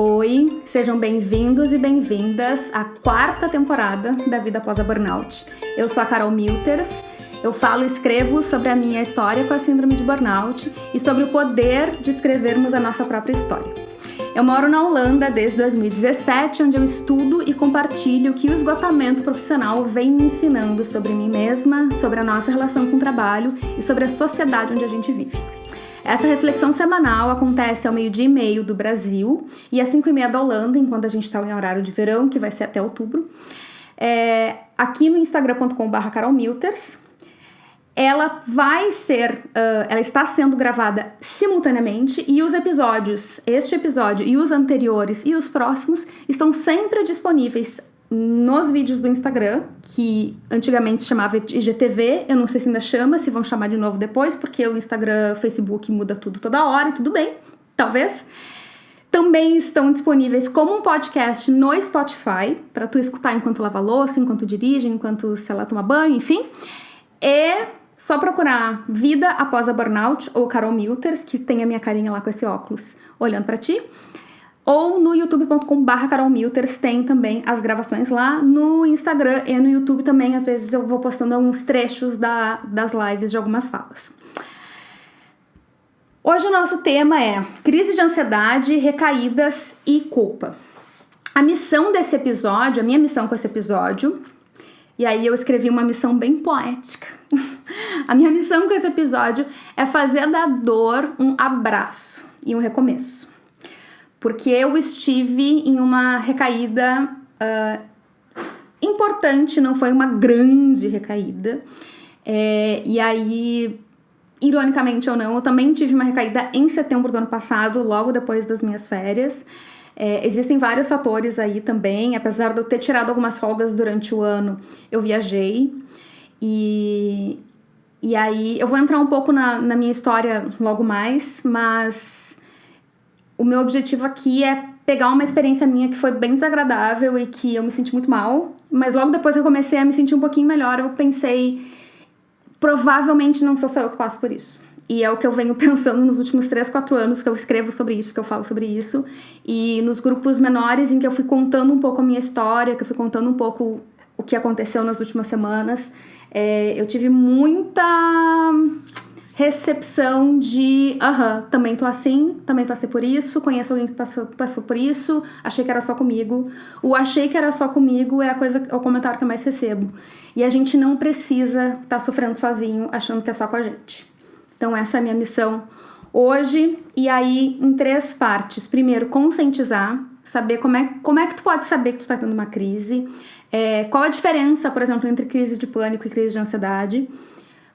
Oi, sejam bem-vindos e bem-vindas à quarta temporada da Vida Após a Burnout. Eu sou a Carol Milters, eu falo e escrevo sobre a minha história com a síndrome de burnout e sobre o poder de escrevermos a nossa própria história. Eu moro na Holanda desde 2017, onde eu estudo e compartilho o que o esgotamento profissional vem me ensinando sobre mim mesma, sobre a nossa relação com o trabalho e sobre a sociedade onde a gente vive. Essa reflexão semanal acontece ao meio-dia e meio do Brasil e às 5 e meia da Holanda, enquanto a gente está em horário de verão, que vai ser até outubro. É, aqui no instagram.com.br carolmilters. Ela vai ser, uh, ela está sendo gravada simultaneamente e os episódios, este episódio e os anteriores e os próximos, estão sempre disponíveis nos vídeos do Instagram, que antigamente se chamava IGTV, eu não sei se ainda chama, se vão chamar de novo depois, porque o Instagram, Facebook muda tudo toda hora e tudo bem, talvez. Também estão disponíveis como um podcast no Spotify, para tu escutar enquanto lava louça, enquanto dirige, enquanto, sei lá, toma banho, enfim. E só procurar Vida Após a Burnout ou Carol Milters, que tem a minha carinha lá com esse óculos olhando para ti. Ou no youtube.com.br carolmilters tem também as gravações lá. No Instagram e no YouTube também, às vezes eu vou postando alguns trechos da, das lives de algumas falas. Hoje o nosso tema é crise de ansiedade, recaídas e culpa. A missão desse episódio, a minha missão com esse episódio, e aí eu escrevi uma missão bem poética. a minha missão com esse episódio é fazer da dor um abraço e um recomeço porque eu estive em uma recaída uh, importante, não foi uma grande recaída. É, e aí, ironicamente ou não, eu também tive uma recaída em setembro do ano passado, logo depois das minhas férias. É, existem vários fatores aí também, apesar de eu ter tirado algumas folgas durante o ano, eu viajei. E, e aí, eu vou entrar um pouco na, na minha história logo mais, mas o meu objetivo aqui é pegar uma experiência minha que foi bem desagradável e que eu me senti muito mal, mas logo depois que eu comecei a me sentir um pouquinho melhor, eu pensei, provavelmente não sou só eu que passo por isso. E é o que eu venho pensando nos últimos 3, 4 anos que eu escrevo sobre isso, que eu falo sobre isso. E nos grupos menores em que eu fui contando um pouco a minha história, que eu fui contando um pouco o que aconteceu nas últimas semanas, é, eu tive muita recepção de aham, também tô assim, também passei por isso, conheço alguém que passou, passou por isso, achei que era só comigo. O achei que era só comigo é a coisa, é o comentário que eu mais recebo. E a gente não precisa estar tá sofrendo sozinho, achando que é só com a gente. Então essa é a minha missão hoje, e aí em três partes. Primeiro, conscientizar, saber como é, como é que tu pode saber que tu tá tendo uma crise, é, qual a diferença, por exemplo, entre crise de pânico e crise de ansiedade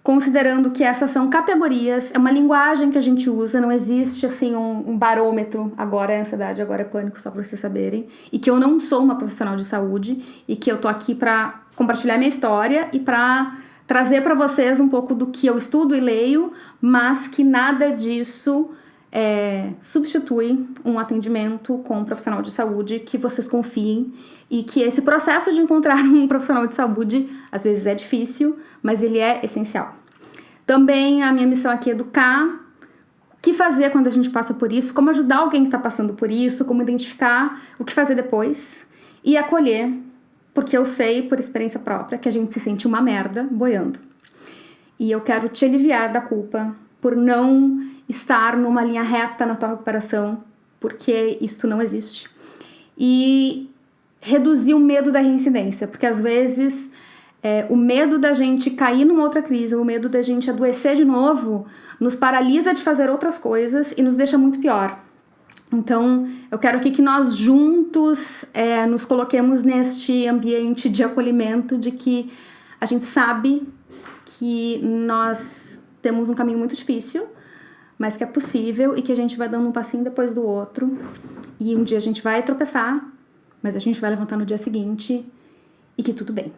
considerando que essas são categorias, é uma linguagem que a gente usa, não existe assim um, um barômetro, agora é ansiedade, agora é pânico, só para vocês saberem, e que eu não sou uma profissional de saúde e que eu tô aqui para compartilhar minha história e para trazer para vocês um pouco do que eu estudo e leio, mas que nada disso é, substitui um atendimento com um profissional de saúde que vocês confiem e que esse processo de encontrar um profissional de saúde às vezes é difícil, mas ele é essencial. Também a minha missão aqui é educar o que fazer quando a gente passa por isso, como ajudar alguém que está passando por isso, como identificar o que fazer depois e acolher, porque eu sei por experiência própria que a gente se sente uma merda boiando. E eu quero te aliviar da culpa por não estar numa linha reta na tua recuperação, porque isso não existe. E reduzir o medo da reincidência, porque às vezes é, o medo da gente cair numa outra crise, o medo da gente adoecer de novo, nos paralisa de fazer outras coisas e nos deixa muito pior. Então, eu quero aqui que nós juntos é, nos coloquemos neste ambiente de acolhimento, de que a gente sabe que nós temos um caminho muito difícil, mas que é possível e que a gente vai dando um passinho depois do outro. E um dia a gente vai tropeçar, mas a gente vai levantar no dia seguinte e que tudo bem.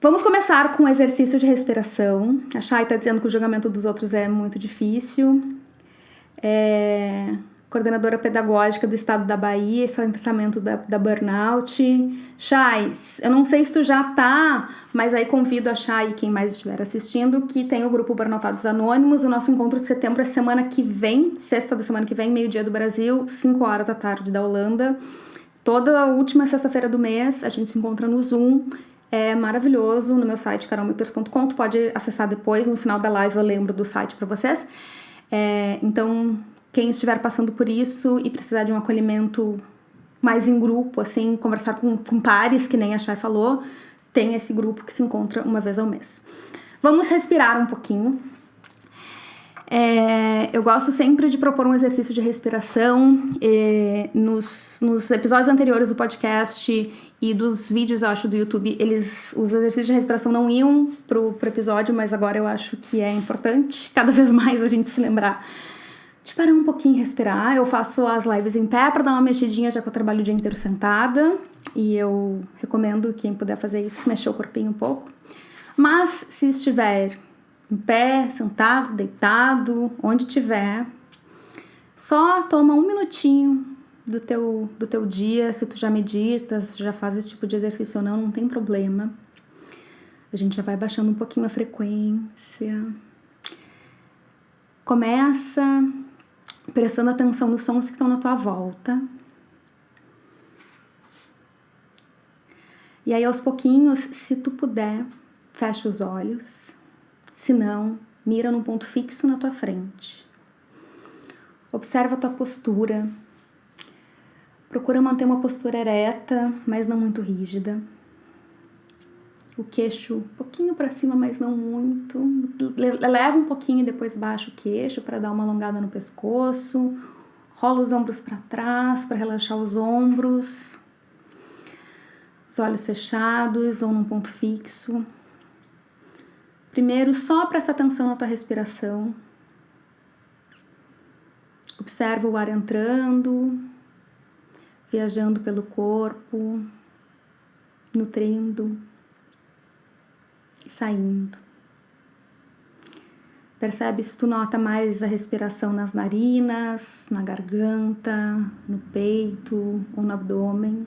Vamos começar com o exercício de respiração. A Chay está dizendo que o julgamento dos outros é muito difícil. É... coordenadora pedagógica do estado da Bahia, esse é tratamento da, da burnout. Chais, eu não sei se tu já tá, mas aí convido a Chay, quem mais estiver assistindo, que tem o grupo Burnoutados Anônimos. O nosso encontro de setembro é semana que vem, sexta da semana que vem, meio-dia do Brasil, 5 horas da tarde da Holanda. Toda a última sexta-feira do mês a gente se encontra no Zoom. É maravilhoso no meu site carolmeters.com. Tu pode acessar depois, no final da live eu lembro do site para vocês. É, então, quem estiver passando por isso e precisar de um acolhimento mais em grupo, assim, conversar com, com pares, que nem a Chay falou, tem esse grupo que se encontra uma vez ao mês. Vamos respirar um pouquinho. É, eu gosto sempre de propor um exercício de respiração. nos, nos episódios anteriores do podcast e dos vídeos, eu acho, do YouTube, eles os exercícios de respiração não iam pro, pro episódio, mas agora eu acho que é importante cada vez mais a gente se lembrar de parar um pouquinho e respirar. Eu faço as lives em pé para dar uma mexidinha, já que eu trabalho o dia inteiro sentada. E eu recomendo quem puder fazer isso, mexer o corpinho um pouco. Mas se estiver em pé, sentado, deitado, onde tiver, só toma um minutinho do teu, do teu dia, se tu já meditas, já faz esse tipo de exercício ou não, não tem problema. A gente já vai baixando um pouquinho a frequência. Começa prestando atenção nos sons que estão na tua volta. E aí, aos pouquinhos, se tu puder, fecha os olhos. Se não, mira num ponto fixo na tua frente. Observa a tua postura. Procura manter uma postura ereta, mas não muito rígida o queixo um pouquinho para cima, mas não muito. Leva um pouquinho e depois baixa o queixo para dar uma alongada no pescoço. Rola os ombros para trás para relaxar os ombros. Os olhos fechados ou num ponto fixo. Primeiro, só presta atenção na tua respiração. Observa o ar entrando, viajando pelo corpo, nutrindo saindo. Percebe se tu nota mais a respiração nas narinas, na garganta, no peito ou no abdômen.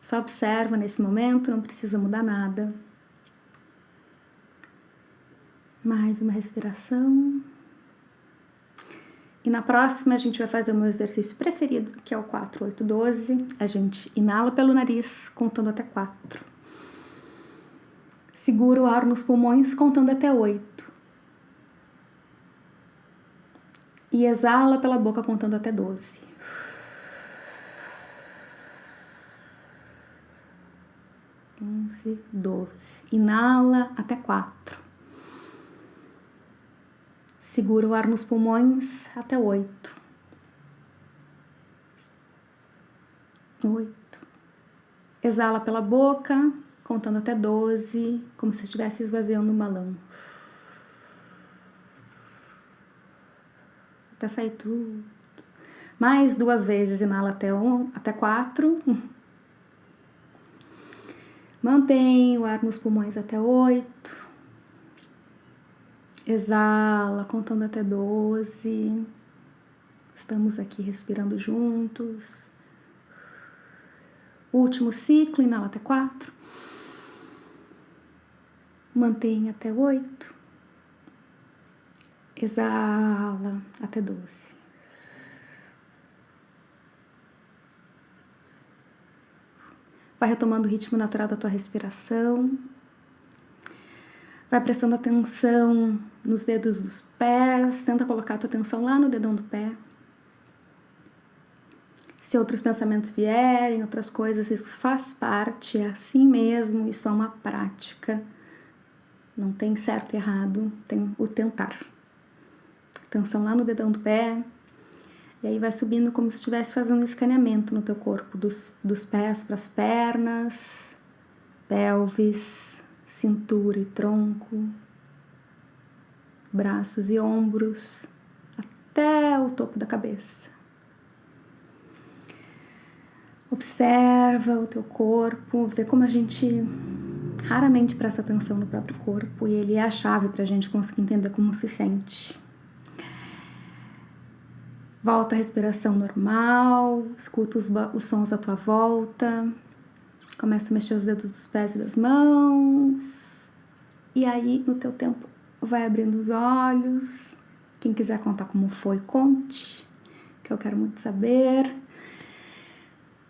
Só observa nesse momento, não precisa mudar nada. Mais uma respiração. E na próxima a gente vai fazer o meu exercício preferido, que é o 4, 8, 12. A gente inala pelo nariz, contando até 4. Segura o ar nos pulmões contando até oito. E exala pela boca contando até doze. Onze, doze. Inala até quatro. Segura o ar nos pulmões até oito. Oito. Exala pela boca contando até 12, como se estivesse esvaziando um balão. Até sair tudo. Mais duas vezes, inala até, um, até quatro. Mantém o ar nos pulmões até oito. Exala, contando até 12. Estamos aqui respirando juntos. Último ciclo, inala até quatro. Mantém até oito. Exala até doze. Vai retomando o ritmo natural da tua respiração. Vai prestando atenção nos dedos dos pés. Tenta colocar a tua atenção lá no dedão do pé. Se outros pensamentos vierem, outras coisas, isso faz parte, é assim mesmo, isso é uma prática não tem certo e errado, tem o tentar. Atenção lá no dedão do pé. E aí vai subindo como se estivesse fazendo um escaneamento no teu corpo, dos, dos pés para as pernas, pelvis, cintura e tronco, braços e ombros, até o topo da cabeça. Observa o teu corpo, vê como a gente raramente presta atenção no próprio corpo e ele é a chave para a gente conseguir entender como se sente. Volta a respiração normal, escuta os, os sons à tua volta, começa a mexer os dedos dos pés e das mãos, e aí no teu tempo vai abrindo os olhos. Quem quiser contar como foi, conte, que eu quero muito saber.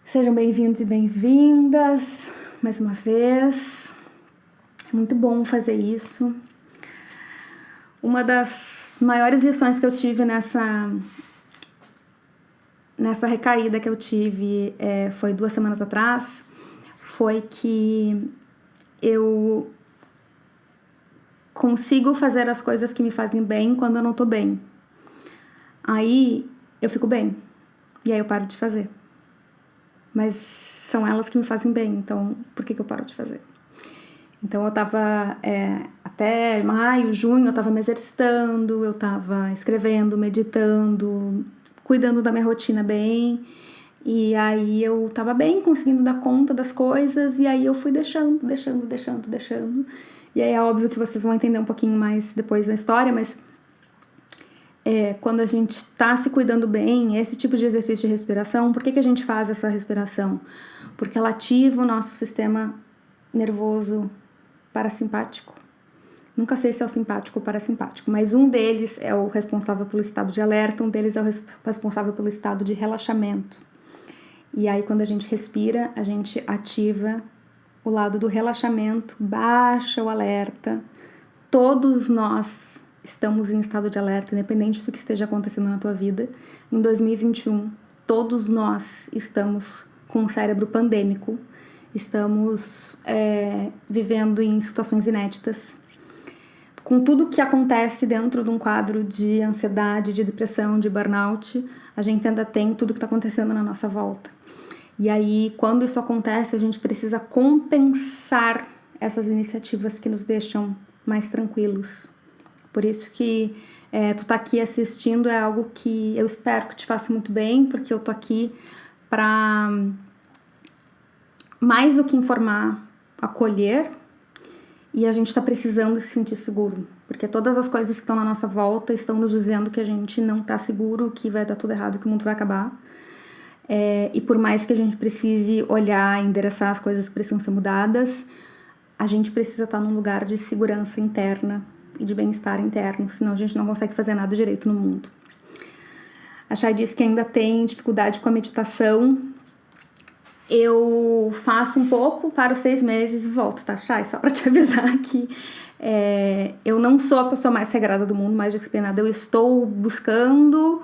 Sejam bem-vindos e bem-vindas mais uma vez. Muito bom fazer isso. Uma das maiores lições que eu tive nessa nessa recaída que eu tive é, foi duas semanas atrás foi que eu consigo fazer as coisas que me fazem bem quando eu não tô bem. Aí eu fico bem e aí eu paro de fazer. Mas são elas que me fazem bem, então por que, que eu paro de fazer? Então eu tava é, até maio, junho, eu tava me exercitando, eu tava escrevendo, meditando, cuidando da minha rotina bem. E aí eu tava bem, conseguindo dar conta das coisas, e aí eu fui deixando, deixando, deixando, deixando. E aí é óbvio que vocês vão entender um pouquinho mais depois da história, mas é, quando a gente tá se cuidando bem, esse tipo de exercício de respiração, por que, que a gente faz essa respiração? Porque ela ativa o nosso sistema nervoso parasimpático. Nunca sei se é o simpático ou parasimpático, mas um deles é o responsável pelo estado de alerta, um deles é o responsável pelo estado de relaxamento. E aí, quando a gente respira, a gente ativa o lado do relaxamento, baixa o alerta. Todos nós estamos em estado de alerta, independente do que esteja acontecendo na tua vida. Em 2021, todos nós estamos com o cérebro pandêmico, estamos é, vivendo em situações inéditas com tudo que acontece dentro de um quadro de ansiedade, de depressão, de burnout, a gente ainda tem tudo que está acontecendo na nossa volta. E aí, quando isso acontece, a gente precisa compensar essas iniciativas que nos deixam mais tranquilos. Por isso que é, tu tá aqui assistindo é algo que eu espero que te faça muito bem, porque eu tô aqui para mais do que informar, acolher e a gente está precisando se sentir seguro, porque todas as coisas que estão na nossa volta estão nos dizendo que a gente não está seguro, que vai dar tudo errado, que o mundo vai acabar. É, e por mais que a gente precise olhar, endereçar as coisas que precisam ser mudadas, a gente precisa estar tá num lugar de segurança interna e de bem-estar interno, senão a gente não consegue fazer nada direito no mundo. A Chay disse que ainda tem dificuldade com a meditação, eu faço um pouco, paro seis meses e volto, tá, Chay? Só pra te avisar que é, eu não sou a pessoa mais regrada do mundo, mais disciplinada. Eu estou buscando.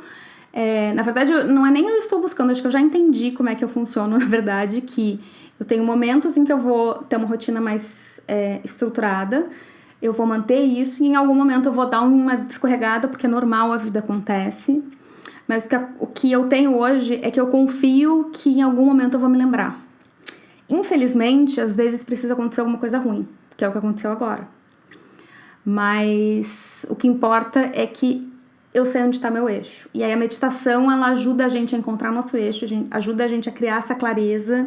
É, na verdade, não é nem eu estou buscando, acho que eu já entendi como é que eu funciono, na verdade, que eu tenho momentos em que eu vou ter uma rotina mais é, estruturada, eu vou manter isso e em algum momento eu vou dar uma descorregada, porque é normal, a vida acontece. Mas o que eu tenho hoje é que eu confio que em algum momento eu vou me lembrar. Infelizmente, às vezes precisa acontecer alguma coisa ruim, que é o que aconteceu agora. Mas o que importa é que eu sei onde está meu eixo. E aí a meditação, ela ajuda a gente a encontrar nosso eixo, ajuda a gente a criar essa clareza.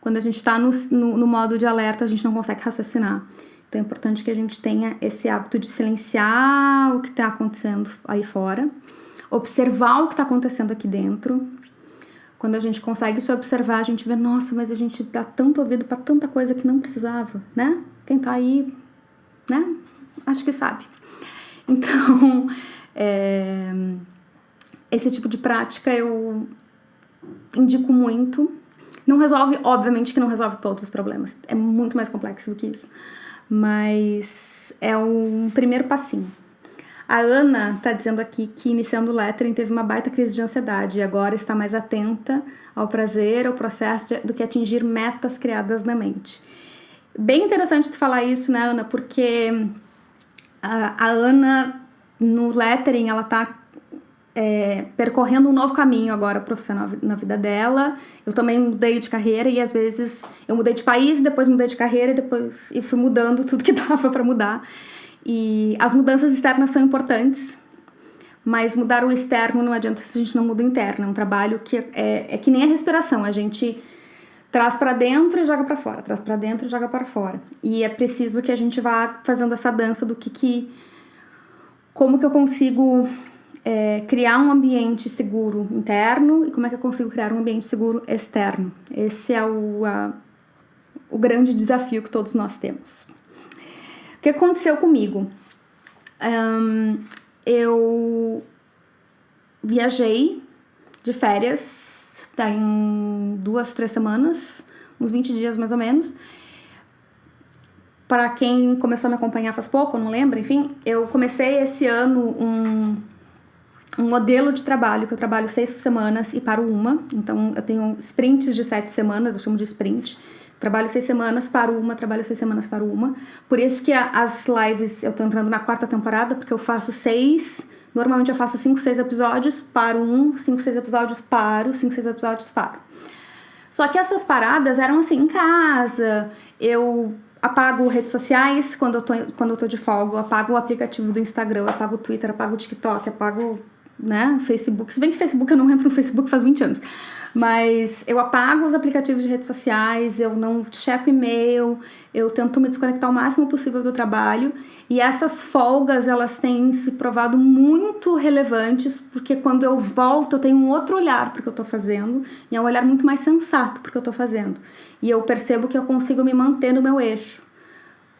Quando a gente está no, no, no modo de alerta, a gente não consegue raciocinar. Então é importante que a gente tenha esse hábito de silenciar o que está acontecendo aí fora observar o que está acontecendo aqui dentro. Quando a gente consegue se observar, a gente vê, nossa, mas a gente dá tanto ouvido para tanta coisa que não precisava, né? Quem tá aí, né? Acho que sabe. Então, é, esse tipo de prática eu indico muito. Não resolve, obviamente que não resolve todos os problemas. É muito mais complexo do que isso. Mas é um primeiro passinho. A Ana tá dizendo aqui que iniciando o lettering teve uma baita crise de ansiedade e agora está mais atenta ao prazer, ao processo de, do que atingir metas criadas na mente. Bem interessante tu falar isso, né, Ana? Porque a, a Ana no lettering ela tá é, percorrendo um novo caminho agora profissional na vida dela. Eu também mudei de carreira e às vezes eu mudei de país, depois mudei de carreira e depois e fui mudando tudo que dava para mudar. E as mudanças externas são importantes, mas mudar o externo não adianta se a gente não muda o interno. É um trabalho que é, é que nem a respiração, a gente traz para dentro e joga para fora, traz para dentro e joga para fora. E é preciso que a gente vá fazendo essa dança do que que como que eu consigo é, criar um ambiente seguro interno e como é que eu consigo criar um ambiente seguro externo. Esse é o, a, o grande desafio que todos nós temos. Que aconteceu comigo? Um, eu viajei de férias, tá em duas, três semanas, uns 20 dias mais ou menos. Para quem começou a me acompanhar faz pouco, não lembro, enfim, eu comecei esse ano um um modelo de trabalho que eu trabalho seis semanas e paro uma. Então eu tenho sprints de sete semanas, eu chamo de sprint. Trabalho seis semanas, paro uma, trabalho seis semanas, paro uma. Por isso que as lives, eu tô entrando na quarta temporada, porque eu faço seis. Normalmente eu faço cinco, seis episódios, paro um, cinco, seis episódios, paro, cinco, seis episódios, paro. Só que essas paradas eram assim, em casa, eu apago redes sociais quando eu tô, quando eu tô de folga, eu apago o aplicativo do Instagram, apago o Twitter, apago o TikTok, apago né? Facebook. Se bem que Facebook eu não entro no Facebook faz 20 anos. Mas eu apago os aplicativos de redes sociais, eu não checo e-mail, eu tento me desconectar o máximo possível do trabalho. E essas folgas, elas têm se provado muito relevantes, porque quando eu volto, eu tenho um outro olhar para o que eu estou fazendo, e é um olhar muito mais sensato para o que eu estou fazendo. E eu percebo que eu consigo me manter no meu eixo.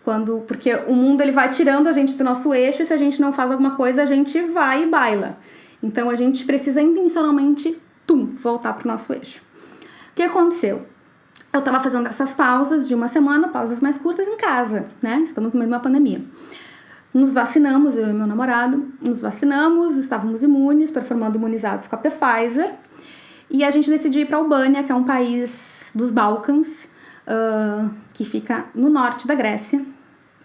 Quando, porque o mundo ele vai tirando a gente do nosso eixo e se a gente não faz alguma coisa, a gente vai e baila. Então a gente precisa intencionalmente, tum, voltar para o nosso eixo. O que aconteceu? Eu estava fazendo essas pausas de uma semana, pausas mais curtas em casa, né? Estamos no meio de uma pandemia. Nos vacinamos, eu e meu namorado, nos vacinamos, estávamos imunes, performando imunizados com a Pfizer. E a gente decidiu ir para Albânia, que é um país dos Balcãs, uh, que fica no norte da Grécia.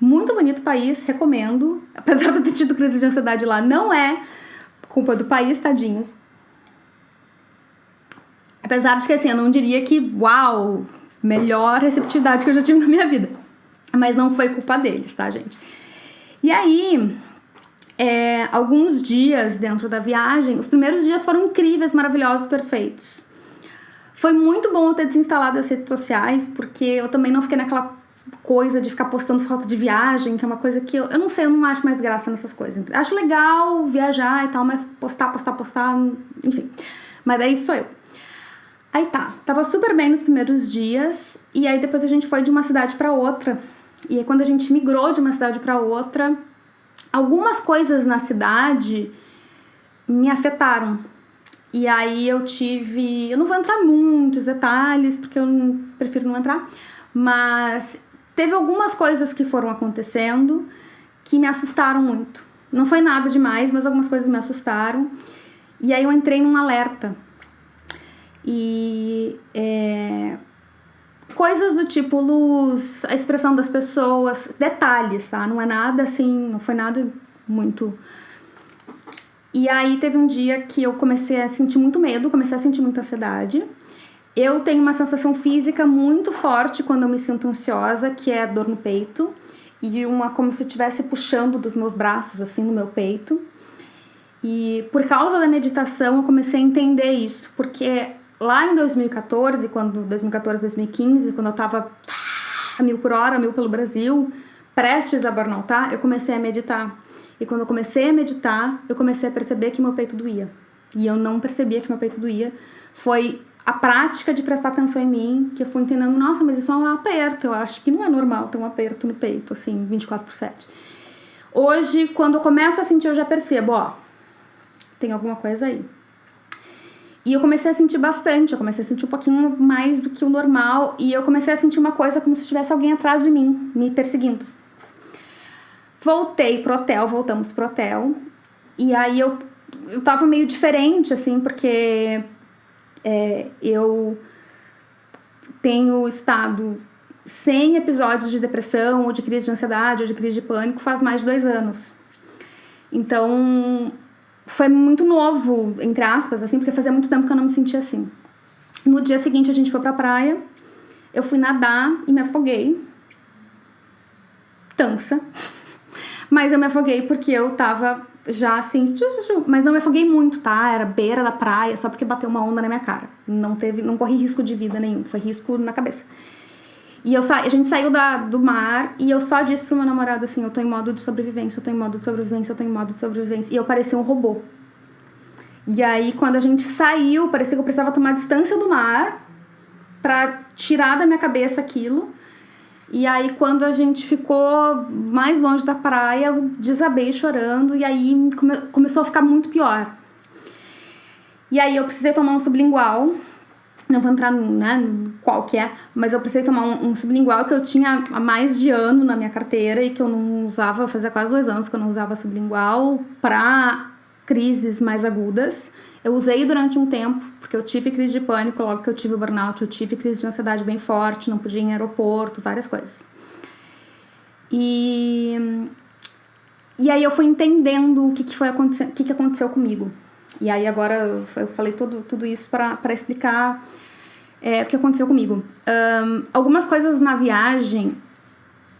Muito bonito país, recomendo. Apesar de eu ter tido crise de ansiedade lá, não é culpa do país, tadinhos. Apesar de que, assim, eu não diria que, uau, melhor receptividade que eu já tive na minha vida. Mas não foi culpa deles, tá, gente? E aí, é, alguns dias dentro da viagem, os primeiros dias foram incríveis, maravilhosos, perfeitos. Foi muito bom eu ter desinstalado as redes sociais, porque eu também não fiquei naquela coisa de ficar postando foto de viagem, que é uma coisa que eu, eu não sei, eu não acho mais graça nessas coisas. Acho legal viajar e tal, mas postar, postar, postar, enfim. Mas daí sou eu. Aí tá, tava super bem nos primeiros dias, e aí depois a gente foi de uma cidade para outra. E aí quando a gente migrou de uma cidade para outra, algumas coisas na cidade me afetaram. E aí eu tive, eu não vou entrar muitos detalhes, porque eu prefiro não entrar, mas teve algumas coisas que foram acontecendo que me assustaram muito. Não foi nada demais, mas algumas coisas me assustaram. E aí eu entrei num alerta. E é, coisas do tipo luz, a expressão das pessoas, detalhes, tá? Não é nada assim, não foi nada muito. E aí teve um dia que eu comecei a sentir muito medo, comecei a sentir muita ansiedade. Eu tenho uma sensação física muito forte quando eu me sinto ansiosa, que é dor no peito, e uma como se eu estivesse puxando dos meus braços, assim, no meu peito. E por causa da meditação eu comecei a entender isso, porque lá em 2014, quando 2014, 2015, quando eu tava a mil por hora, mil pelo Brasil, prestes a burnoutar, eu comecei a meditar. E quando eu comecei a meditar, eu comecei a perceber que meu peito doía. E eu não percebia que meu peito doía. Foi a prática de prestar atenção em mim, que eu fui entendendo, nossa, mas isso é um aperto, eu acho que não é normal ter um aperto no peito, assim, 24 por 7. Hoje, quando eu começo a sentir, eu já percebo, ó, tem alguma coisa aí. E eu comecei a sentir bastante, eu comecei a sentir um pouquinho mais do que o normal, e eu comecei a sentir uma coisa como se tivesse alguém atrás de mim, me perseguindo. Voltei pro hotel, voltamos pro hotel, e aí eu, eu tava meio diferente, assim, porque é, eu tenho estado sem episódios de depressão, ou de crise de ansiedade, ou de crise de pânico faz mais de dois anos. Então, foi muito novo, entre aspas, assim, porque fazia muito tempo que eu não me sentia assim. No dia seguinte, a gente foi pra praia, eu fui nadar e me afoguei. Tansa. Mas eu me afoguei porque eu tava já assim, mas não me afoguei muito, tá? Era beira da praia, só porque bateu uma onda na minha cara. Não teve, não corri risco de vida nenhum, foi risco na cabeça. E eu sa... a gente saiu da, do mar e eu só disse pro meu namorado assim: eu tô em modo de sobrevivência, eu tô em modo de sobrevivência, eu tô em modo de sobrevivência. E eu parecia um robô. E aí, quando a gente saiu, parecia que eu precisava tomar distância do mar para tirar da minha cabeça aquilo. E aí, quando a gente ficou mais longe da praia, eu desabei chorando e aí come começou a ficar muito pior. E aí, eu precisei tomar um sublingual. Não vou entrar né, qual que é, mas eu precisei tomar um, um sublingual que eu tinha há mais de ano na minha carteira e que eu não usava, fazia quase dois anos que eu não usava sublingual para crises mais agudas. Eu usei durante um tempo, porque eu tive crise de pânico logo que eu tive o burnout, eu tive crise de ansiedade bem forte, não podia ir em aeroporto, várias coisas. E, e aí eu fui entendendo o que, que foi o que, que aconteceu comigo. E aí agora eu falei tudo, tudo isso para explicar é, o que aconteceu comigo. Um, algumas coisas na viagem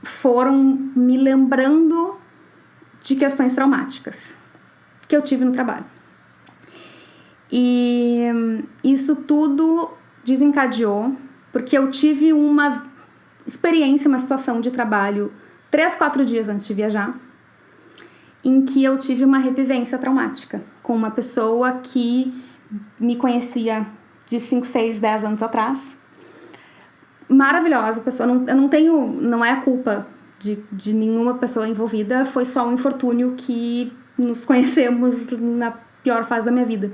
foram me lembrando de questões traumáticas que eu tive no trabalho. E isso tudo desencadeou porque eu tive uma experiência, uma situação de trabalho três, quatro dias antes de viajar, em que eu tive uma revivência traumática com uma pessoa que me conhecia de 5, 6, 10 anos atrás. Maravilhosa pessoa, não, eu não tenho, não é a culpa de, de nenhuma pessoa envolvida, foi só um infortúnio que nos conhecemos na pior fase da minha vida.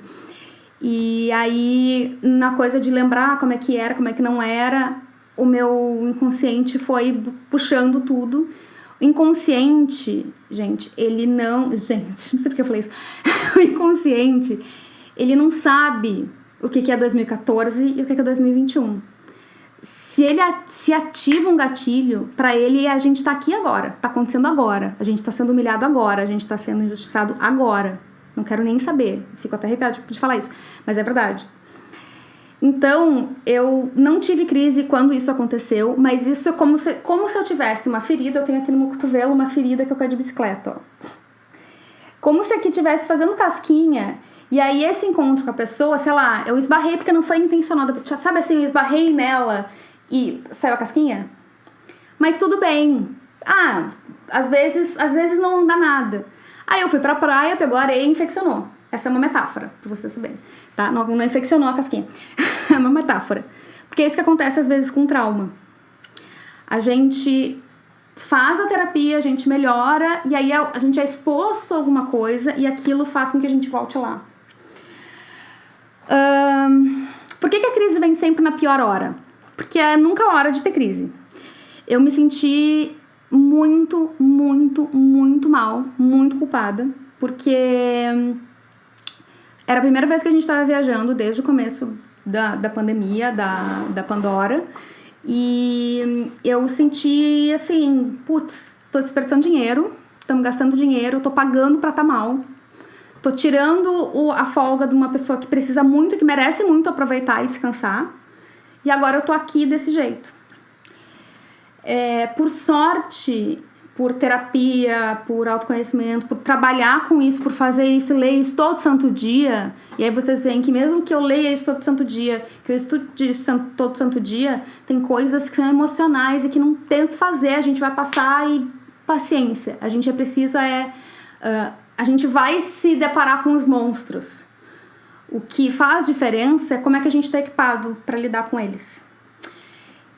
E aí, na coisa de lembrar como é que era, como é que não era, o meu inconsciente foi puxando tudo. O inconsciente, gente, ele não. Gente, não sei porque eu falei isso. o inconsciente, ele não sabe o que é 2014 e o que é 2021. Se ele se ativa um gatilho, para ele a gente tá aqui agora, tá acontecendo agora, a gente tá sendo humilhado agora, a gente tá sendo injustiçado agora. Não quero nem saber. Fico até arrepiado de falar isso, mas é verdade. Então, eu não tive crise quando isso aconteceu, mas isso é como se, como se eu tivesse uma ferida. Eu tenho aqui no meu cotovelo uma ferida que eu caí de bicicleta, ó. Como se aqui tivesse fazendo casquinha. E aí, esse encontro com a pessoa, sei lá, eu esbarrei porque não foi intencional. Sabe assim, eu esbarrei nela e saiu a casquinha? Mas tudo bem. Ah, às vezes, às vezes não dá nada. Aí eu fui pra praia, pegou areia e infeccionou. Essa é uma metáfora, pra vocês saberem, tá? Não, não infeccionou a casquinha. é uma metáfora. Porque é isso que acontece às vezes com trauma. A gente faz a terapia, a gente melhora, e aí a gente é exposto a alguma coisa e aquilo faz com que a gente volte lá. Por que, que a crise vem sempre na pior hora? Porque é nunca a hora de ter crise. Eu me senti muito, muito, muito mal, muito culpada, porque era a primeira vez que a gente estava viajando desde o começo da, da pandemia, da, da Pandora, e eu senti assim, putz, tô desperdiçando dinheiro, estamos gastando dinheiro, tô pagando pra tá mal, tô tirando o, a folga de uma pessoa que precisa muito, que merece muito aproveitar e descansar, e agora eu tô aqui desse jeito. É, por sorte, por terapia, por autoconhecimento, por trabalhar com isso, por fazer isso, ler isso todo santo dia. E aí vocês veem que mesmo que eu leia isso todo santo dia, que eu estude isso todo santo dia, tem coisas que são emocionais e que não tem o que fazer, a gente vai passar e paciência. A gente precisa é uh, a gente vai se deparar com os monstros. O que faz diferença é como é que a gente está equipado para lidar com eles.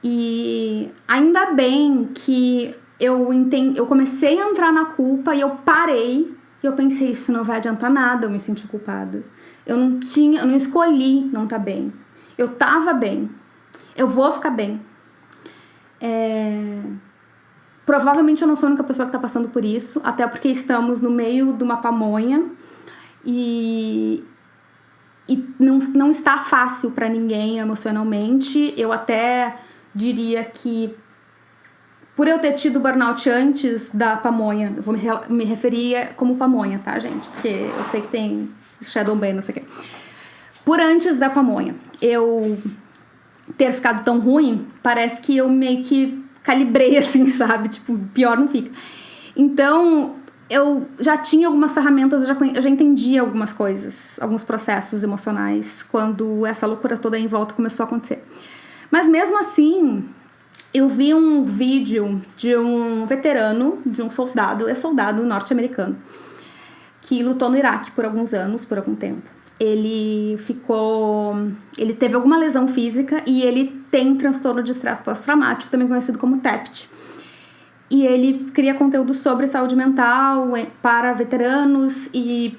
E ainda bem que eu entendi, eu comecei a entrar na culpa e eu parei e eu pensei, isso não vai adiantar nada eu me sentir culpada. Eu não tinha, eu não escolhi não tá bem. Eu tava bem. Eu vou ficar bem. É... Provavelmente eu não sou a única pessoa que está passando por isso, até porque estamos no meio de uma pamonha e, e não, não está fácil para ninguém emocionalmente. Eu até diria que por eu ter tido burnout antes da pamonha, vou me, referir como pamonha, tá, gente? Porque eu sei que tem Shadow Ban, não sei o quê. Por antes da pamonha, eu ter ficado tão ruim, parece que eu meio que calibrei assim, sabe? Tipo, pior não fica. Então, eu já tinha algumas ferramentas, eu já, eu já entendia algumas coisas, alguns processos emocionais, quando essa loucura toda em volta começou a acontecer. Mas mesmo assim, eu vi um vídeo de um veterano, de um soldado, é soldado norte-americano, que lutou no Iraque por alguns anos, por algum tempo. ele ficou. Ele teve alguma lesão física e ele tem transtorno de estresse pós-traumático, também conhecido como TEPT. E ele cria conteúdo sobre saúde mental eh, para veteranos e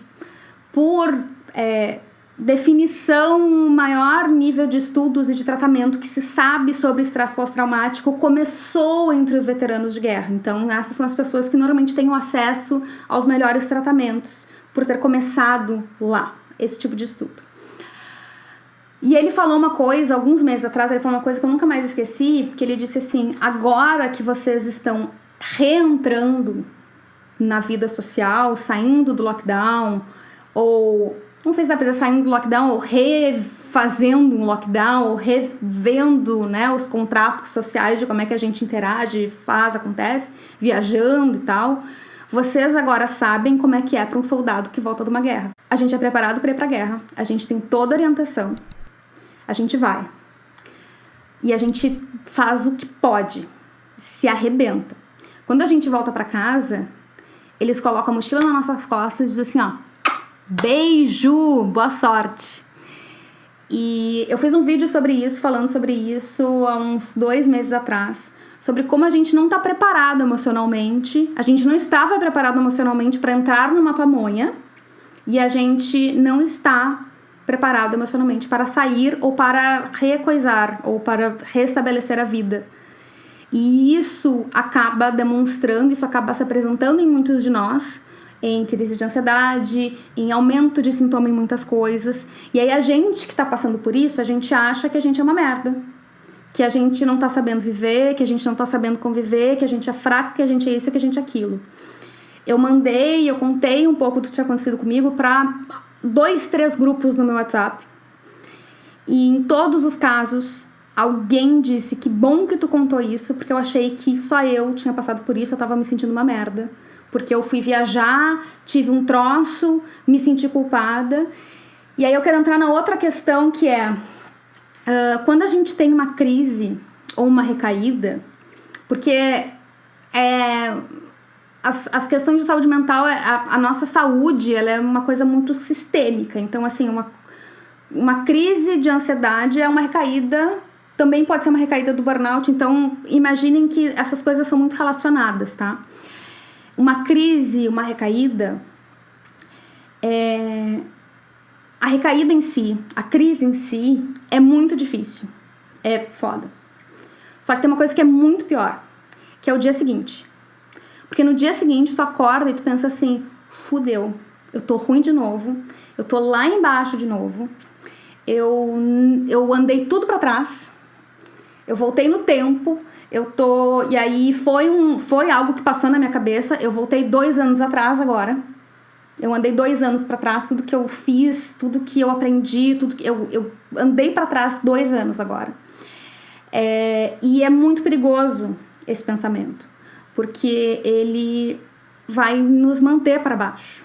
por é, definição, maior nível de estudos e de tratamento que se sabe sobre estresse pós-traumático começou entre os veteranos de guerra. Então, essas são as pessoas que normalmente têm o acesso aos melhores tratamentos por ter começado lá esse tipo de estudo. E ele falou uma coisa, alguns meses atrás, ele falou uma coisa que eu nunca mais esqueci, que ele disse assim: agora que vocês estão reentrando na vida social, saindo do lockdown, ou não sei se pra dizer saindo do lockdown, ou refazendo um lockdown, ou revendo né, os contratos sociais de como é que a gente interage, faz, acontece, viajando e tal. Vocês agora sabem como é que é para um soldado que volta de uma guerra. A gente é preparado para ir para a guerra, a gente tem toda a orientação, a gente vai. E a gente faz o que pode, se arrebenta. Quando a gente volta para casa, eles colocam a mochila nas nossas costas e dizem assim, ó, Beijo, boa sorte. E eu fiz um vídeo sobre isso, falando sobre isso há uns dois meses atrás, sobre como a gente não está preparado emocionalmente, a gente não estava preparado emocionalmente para entrar numa pamonha e a gente não está preparado emocionalmente para sair ou para recoisar ou para restabelecer a vida. E isso acaba demonstrando, isso acaba se apresentando em muitos de nós em crise de ansiedade, em aumento de sintoma em muitas coisas. E aí a gente que tá passando por isso, a gente acha que a gente é uma merda. Que a gente não tá sabendo viver, que a gente não tá sabendo conviver, que a gente é fraco, que a gente é isso, que a gente é aquilo. Eu mandei, eu contei um pouco do que tinha acontecido comigo para dois, três grupos no meu WhatsApp. E em todos os casos, alguém disse que bom que tu contou isso, porque eu achei que só eu tinha passado por isso, eu tava me sentindo uma merda porque eu fui viajar, tive um troço, me senti culpada. E aí eu quero entrar na outra questão que é uh, quando a gente tem uma crise ou uma recaída, porque é, as, as questões de saúde mental, é, a, a nossa saúde, ela é uma coisa muito sistêmica. Então, assim, uma, uma crise de ansiedade é uma recaída, também pode ser uma recaída do burnout. Então, imaginem que essas coisas são muito relacionadas, tá? Uma crise, uma recaída, é... a recaída em si, a crise em si, é muito difícil. É foda. Só que tem uma coisa que é muito pior, que é o dia seguinte. Porque no dia seguinte tu acorda e tu pensa assim: fudeu, eu tô ruim de novo, eu tô lá embaixo de novo, eu, eu andei tudo para trás, eu voltei no tempo, eu tô. E aí foi, um, foi algo que passou na minha cabeça. Eu voltei dois anos atrás agora. Eu andei dois anos para trás, tudo que eu fiz, tudo que eu aprendi, tudo que eu, eu andei para trás dois anos agora. É, e é muito perigoso esse pensamento, porque ele vai nos manter para baixo.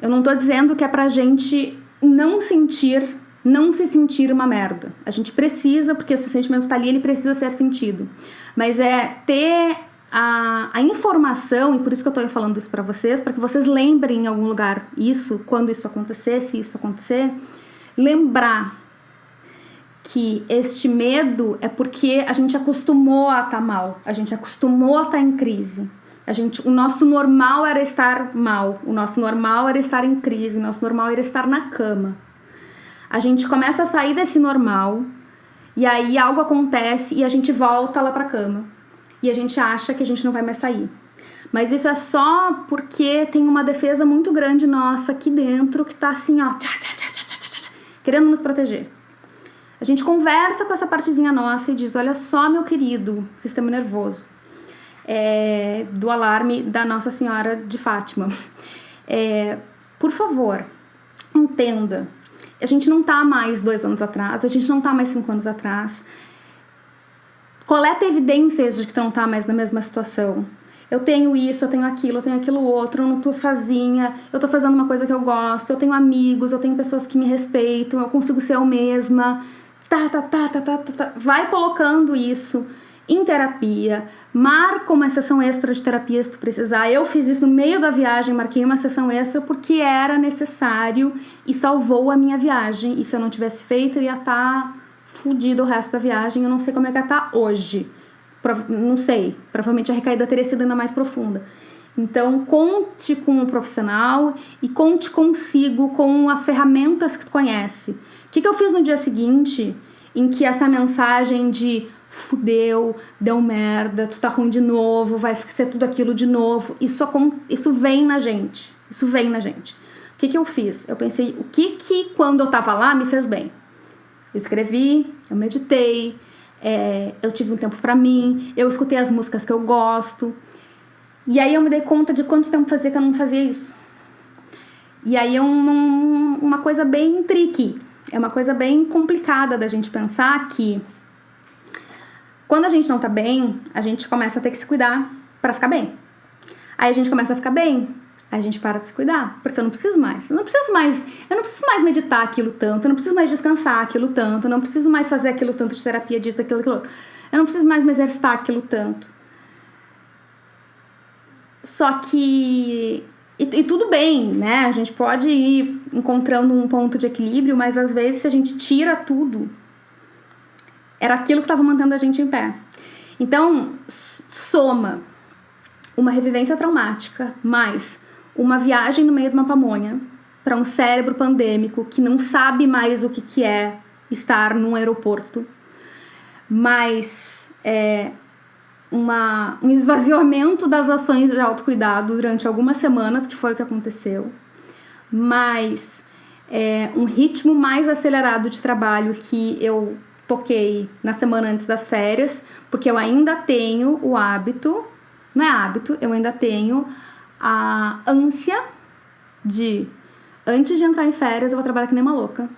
Eu não tô dizendo que é pra gente não sentir não se sentir uma merda. A gente precisa, porque o seu sentimento está ali, ele precisa ser sentido. Mas é ter a, a informação, e por isso que eu estou falando isso para vocês, para que vocês lembrem em algum lugar isso, quando isso acontecer, se isso acontecer, lembrar que este medo é porque a gente acostumou a estar tá mal, a gente acostumou a estar tá em crise. A gente, o nosso normal era estar mal, o nosso normal era estar em crise, o nosso normal era estar na cama a gente começa a sair desse normal e aí algo acontece e a gente volta lá pra cama. E a gente acha que a gente não vai mais sair. Mas isso é só porque tem uma defesa muito grande nossa aqui dentro que tá assim, ó, tchá, tchá, tchá, querendo nos proteger. A gente conversa com essa partezinha nossa e diz: Olha só, meu querido sistema nervoso, é, do alarme da Nossa Senhora de Fátima. É, por favor, entenda a gente não tá mais dois anos atrás, a gente não tá mais cinco anos atrás. Coleta evidências de que não tá mais na mesma situação. Eu tenho isso, eu tenho aquilo, eu tenho aquilo outro, eu não tô sozinha, eu tô fazendo uma coisa que eu gosto, eu tenho amigos, eu tenho pessoas que me respeitam, eu consigo ser eu mesma. Tá, tá, tá, tá, tá, tá, tá. Vai colocando isso em terapia, marca uma sessão extra de terapia se tu precisar. Eu fiz isso no meio da viagem, marquei uma sessão extra porque era necessário e salvou a minha viagem. E se eu não tivesse feito, eu ia estar tá fudido o resto da viagem. Eu não sei como é que ia estar tá hoje. Não sei. Provavelmente a recaída teria sido ainda mais profunda. Então, conte com um profissional e conte consigo com as ferramentas que tu conhece. O que, que eu fiz no dia seguinte, em que essa mensagem de fudeu, deu merda, tu tá ruim de novo, vai ser tudo aquilo de novo. Isso, isso vem na gente. Isso vem na gente. O que, que eu fiz? Eu pensei, o que que quando eu tava lá me fez bem? Eu escrevi, eu meditei, é, eu tive um tempo para mim, eu escutei as músicas que eu gosto. E aí eu me dei conta de quanto tempo fazia que eu não fazia isso. E aí é uma, uma coisa bem tricky, é uma coisa bem complicada da gente pensar que quando a gente não tá bem, a gente começa a ter que se cuidar para ficar bem. Aí a gente começa a ficar bem, aí a gente para de se cuidar, porque eu não preciso mais. Eu não preciso mais, eu não preciso mais meditar aquilo tanto, eu não preciso mais descansar aquilo tanto, eu não preciso mais fazer aquilo tanto de terapia disso, daquilo, aquilo. Eu não preciso mais me exercitar aquilo tanto. Só que e, e, tudo bem, né? A gente pode ir encontrando um ponto de equilíbrio, mas às vezes se a gente tira tudo, era aquilo que estava mantendo a gente em pé. Então, soma uma revivência traumática mais uma viagem no meio de uma pamonha para um cérebro pandêmico que não sabe mais o que, que é estar num aeroporto, mais é, uma, um esvaziamento das ações de autocuidado durante algumas semanas, que foi o que aconteceu, mais é, um ritmo mais acelerado de trabalho que eu toquei na semana antes das férias, porque eu ainda tenho o hábito, não é hábito, eu ainda tenho a ânsia de antes de entrar em férias eu vou trabalhar que nem uma louca.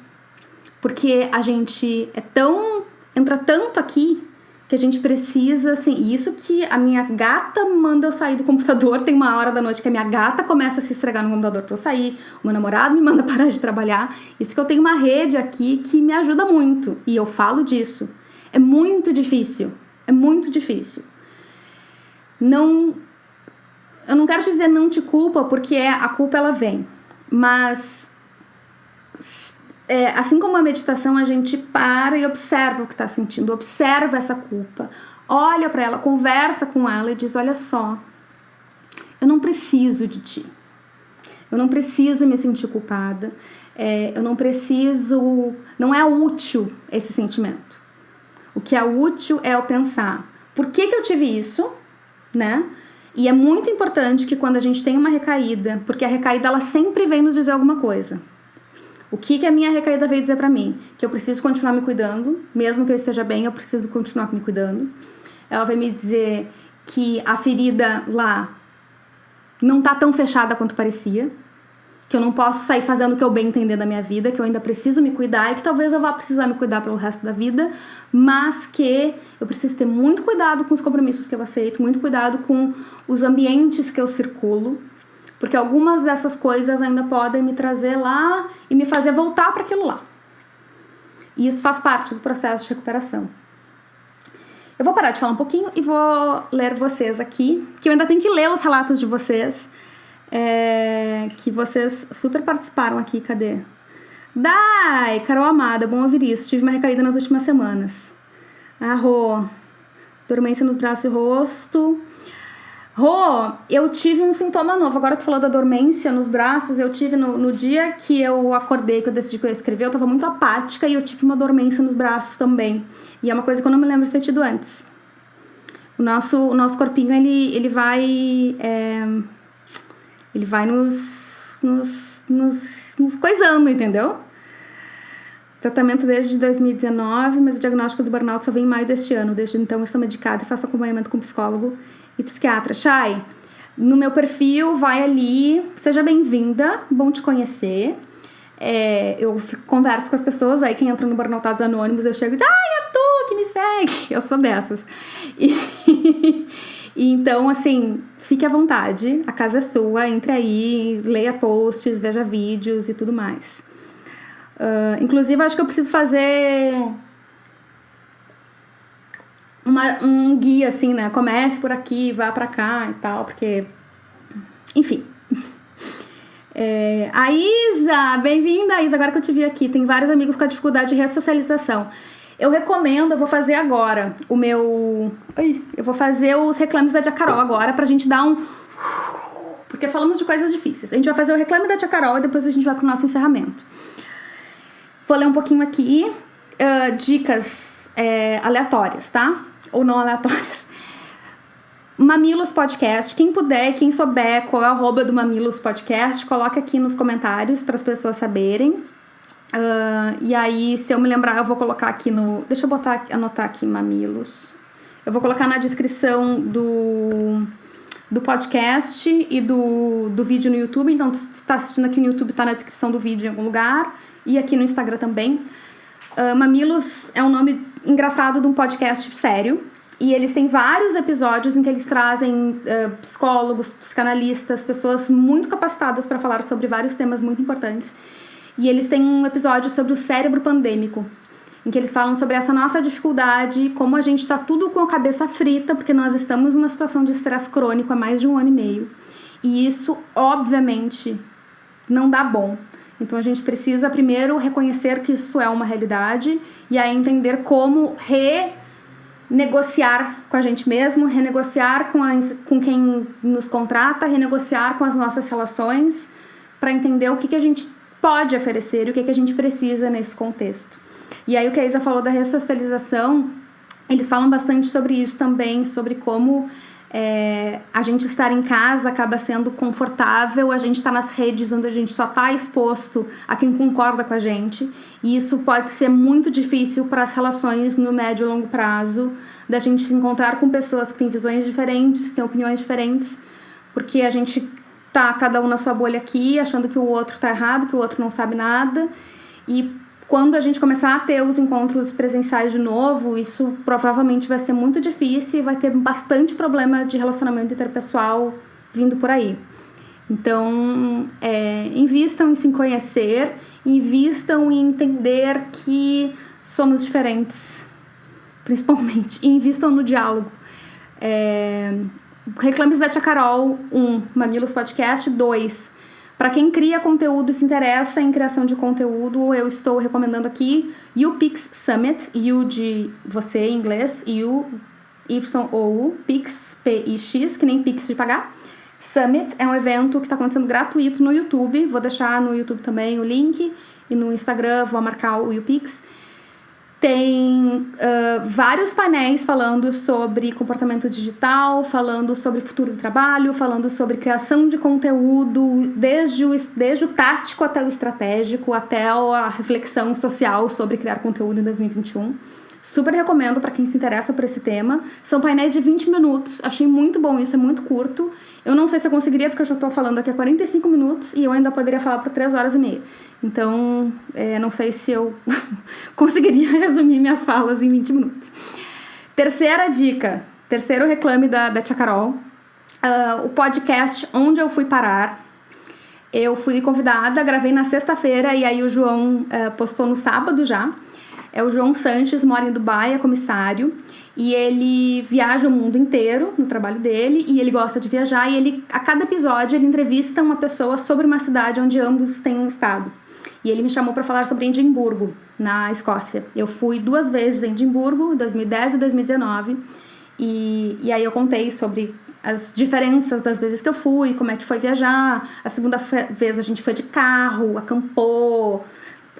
Porque a gente é tão entra tanto aqui que a gente precisa, assim, isso que a minha gata manda eu sair do computador, tem uma hora da noite que a minha gata começa a se estragar no computador para eu sair, o meu namorado me manda parar de trabalhar, isso que eu tenho uma rede aqui que me ajuda muito, e eu falo disso. É muito difícil, é muito difícil. Não, eu não quero te dizer não te culpa, porque a culpa ela vem, mas é, assim como a meditação, a gente para e observa o que está sentindo, observa essa culpa, olha para ela, conversa com ela e diz: Olha só, eu não preciso de ti, eu não preciso me sentir culpada, é, eu não preciso, não é útil esse sentimento. O que é útil é eu pensar: por que, que eu tive isso, né? E é muito importante que quando a gente tem uma recaída, porque a recaída ela sempre vem nos dizer alguma coisa. O que, que a minha recaída veio dizer para mim? Que eu preciso continuar me cuidando, mesmo que eu esteja bem, eu preciso continuar me cuidando. Ela vai me dizer que a ferida lá não tá tão fechada quanto parecia, que eu não posso sair fazendo o que eu bem entender da minha vida, que eu ainda preciso me cuidar e que talvez eu vá precisar me cuidar pelo resto da vida, mas que eu preciso ter muito cuidado com os compromissos que eu aceito, muito cuidado com os ambientes que eu circulo, porque algumas dessas coisas ainda podem me trazer lá e me fazer voltar para aquilo lá. E isso faz parte do processo de recuperação. Eu vou parar de falar um pouquinho e vou ler vocês aqui, que eu ainda tenho que ler os relatos de vocês, é, que vocês super participaram aqui. Cadê? Dai, Carol Amada, bom ouvir isso. Tive uma recaída nas últimas semanas. Arro, dormência nos braços e rosto. Rô, eu tive um sintoma novo. Agora tu falou da dormência nos braços. Eu tive no, no dia que eu acordei, que eu decidi que eu ia escrever, eu tava muito apática e eu tive uma dormência nos braços também. E é uma coisa que eu não me lembro de ter tido antes. O nosso, o nosso corpinho, ele, ele vai. É, ele vai nos, nos, nos, nos coisando, entendeu? Tratamento desde 2019, mas o diagnóstico do burnout só vem em maio deste ano. Desde então, estou medicada e faço acompanhamento com psicólogo e psiquiatra. Chay, no meu perfil, vai ali, seja bem-vinda, bom te conhecer. É, eu fico, converso com as pessoas, aí quem entra no Burnoutados Anônimos, eu chego e digo, ai, é tu que me segue. Eu sou dessas. E, e, então, assim, fique à vontade, a casa é sua, entre aí, leia posts, veja vídeos e tudo mais. Uh, inclusive, acho que eu preciso fazer uma, um guia, assim, né? Comece por aqui, vá para cá e tal, porque. Enfim. É, a Isa, bem-vinda, Isa, agora que eu te vi aqui. Tem vários amigos com a dificuldade de ressocialização. Eu recomendo, eu vou fazer agora o meu. Ai, eu vou fazer os reclames da Tia Carol agora pra gente dar um. Porque falamos de coisas difíceis. A gente vai fazer o reclame da Tia Carol e depois a gente vai pro nosso encerramento. Vou ler um pouquinho aqui. Uh, dicas é, aleatórias, tá? Ou não aleatórias. Mamilos Podcast. Quem puder, quem souber qual é o arroba do Mamilos Podcast, coloca aqui nos comentários para as pessoas saberem. Uh, e aí, se eu me lembrar, eu vou colocar aqui no. Deixa eu botar, anotar aqui Mamilos. Eu vou colocar na descrição do, do podcast e do, do vídeo no YouTube. Então, se está assistindo aqui no YouTube, está na descrição do vídeo em algum lugar. E aqui no Instagram também. Uh, Mamilos é um nome engraçado de um podcast sério e eles têm vários episódios em que eles trazem uh, psicólogos, psicanalistas, pessoas muito capacitadas para falar sobre vários temas muito importantes. E eles têm um episódio sobre o cérebro pandêmico, em que eles falam sobre essa nossa dificuldade, como a gente está tudo com a cabeça frita, porque nós estamos numa situação de estresse crônico há mais de um ano e meio. E isso, obviamente, não dá bom. Então a gente precisa primeiro reconhecer que isso é uma realidade e aí entender como re negociar com a gente mesmo, renegociar com, as, com quem nos contrata, renegociar com as nossas relações, para entender o que, que a gente pode oferecer e o que, que a gente precisa nesse contexto. E aí o que a Isa falou da ressocialização, eles falam bastante sobre isso também, sobre como é, a gente estar em casa acaba sendo confortável, a gente está nas redes onde a gente só está exposto a quem concorda com a gente, e isso pode ser muito difícil para as relações no médio e longo prazo, da gente se encontrar com pessoas que têm visões diferentes, que têm opiniões diferentes, porque a gente tá cada um na sua bolha aqui, achando que o outro tá errado, que o outro não sabe nada, e quando a gente começar a ter os encontros presenciais de novo, isso provavelmente vai ser muito difícil e vai ter bastante problema de relacionamento interpessoal vindo por aí. Então, é, invistam em se conhecer, invistam em entender que somos diferentes, principalmente, e invistam no diálogo. É, Reclames da Tia Carol, 1. Um, Mamilos Podcast, 2 para quem cria conteúdo e se interessa em criação de conteúdo, eu estou recomendando aqui UPix Summit, U de você em inglês, U, Y ou U, Pix, P-I-X, que nem Pix de pagar. Summit é um evento que está acontecendo gratuito no YouTube, vou deixar no YouTube também o link, e no Instagram vou marcar o UPix tem uh, vários painéis falando sobre comportamento digital, falando sobre futuro do trabalho, falando sobre criação de conteúdo, desde o, desde o tático até o estratégico, até a reflexão social sobre criar conteúdo em 2021. Super recomendo para quem se interessa por esse tema. São painéis de 20 minutos. Achei muito bom isso, é muito curto. Eu não sei se eu conseguiria, porque eu já estou falando aqui há 45 minutos e eu ainda poderia falar por 3 horas e meia. Então, é, não sei se eu conseguiria resumir minhas falas em 20 minutos. Terceira dica, terceiro reclame da, da Tia Carol. Uh, o podcast Onde Eu Fui Parar. Eu fui convidada, gravei na sexta-feira e aí o João uh, postou no sábado já. É o João Sanches, mora em Dubai, é comissário, e ele viaja o mundo inteiro no trabalho dele, e ele gosta de viajar, e ele, a cada episódio, ele entrevista uma pessoa sobre uma cidade onde ambos têm estado. E ele me chamou para falar sobre Edimburgo, na Escócia. Eu fui duas vezes em Edimburgo, em 2010 e 2019, e, e aí eu contei sobre as diferenças das vezes que eu fui, como é que foi viajar. A segunda vez a gente foi de carro, acampou,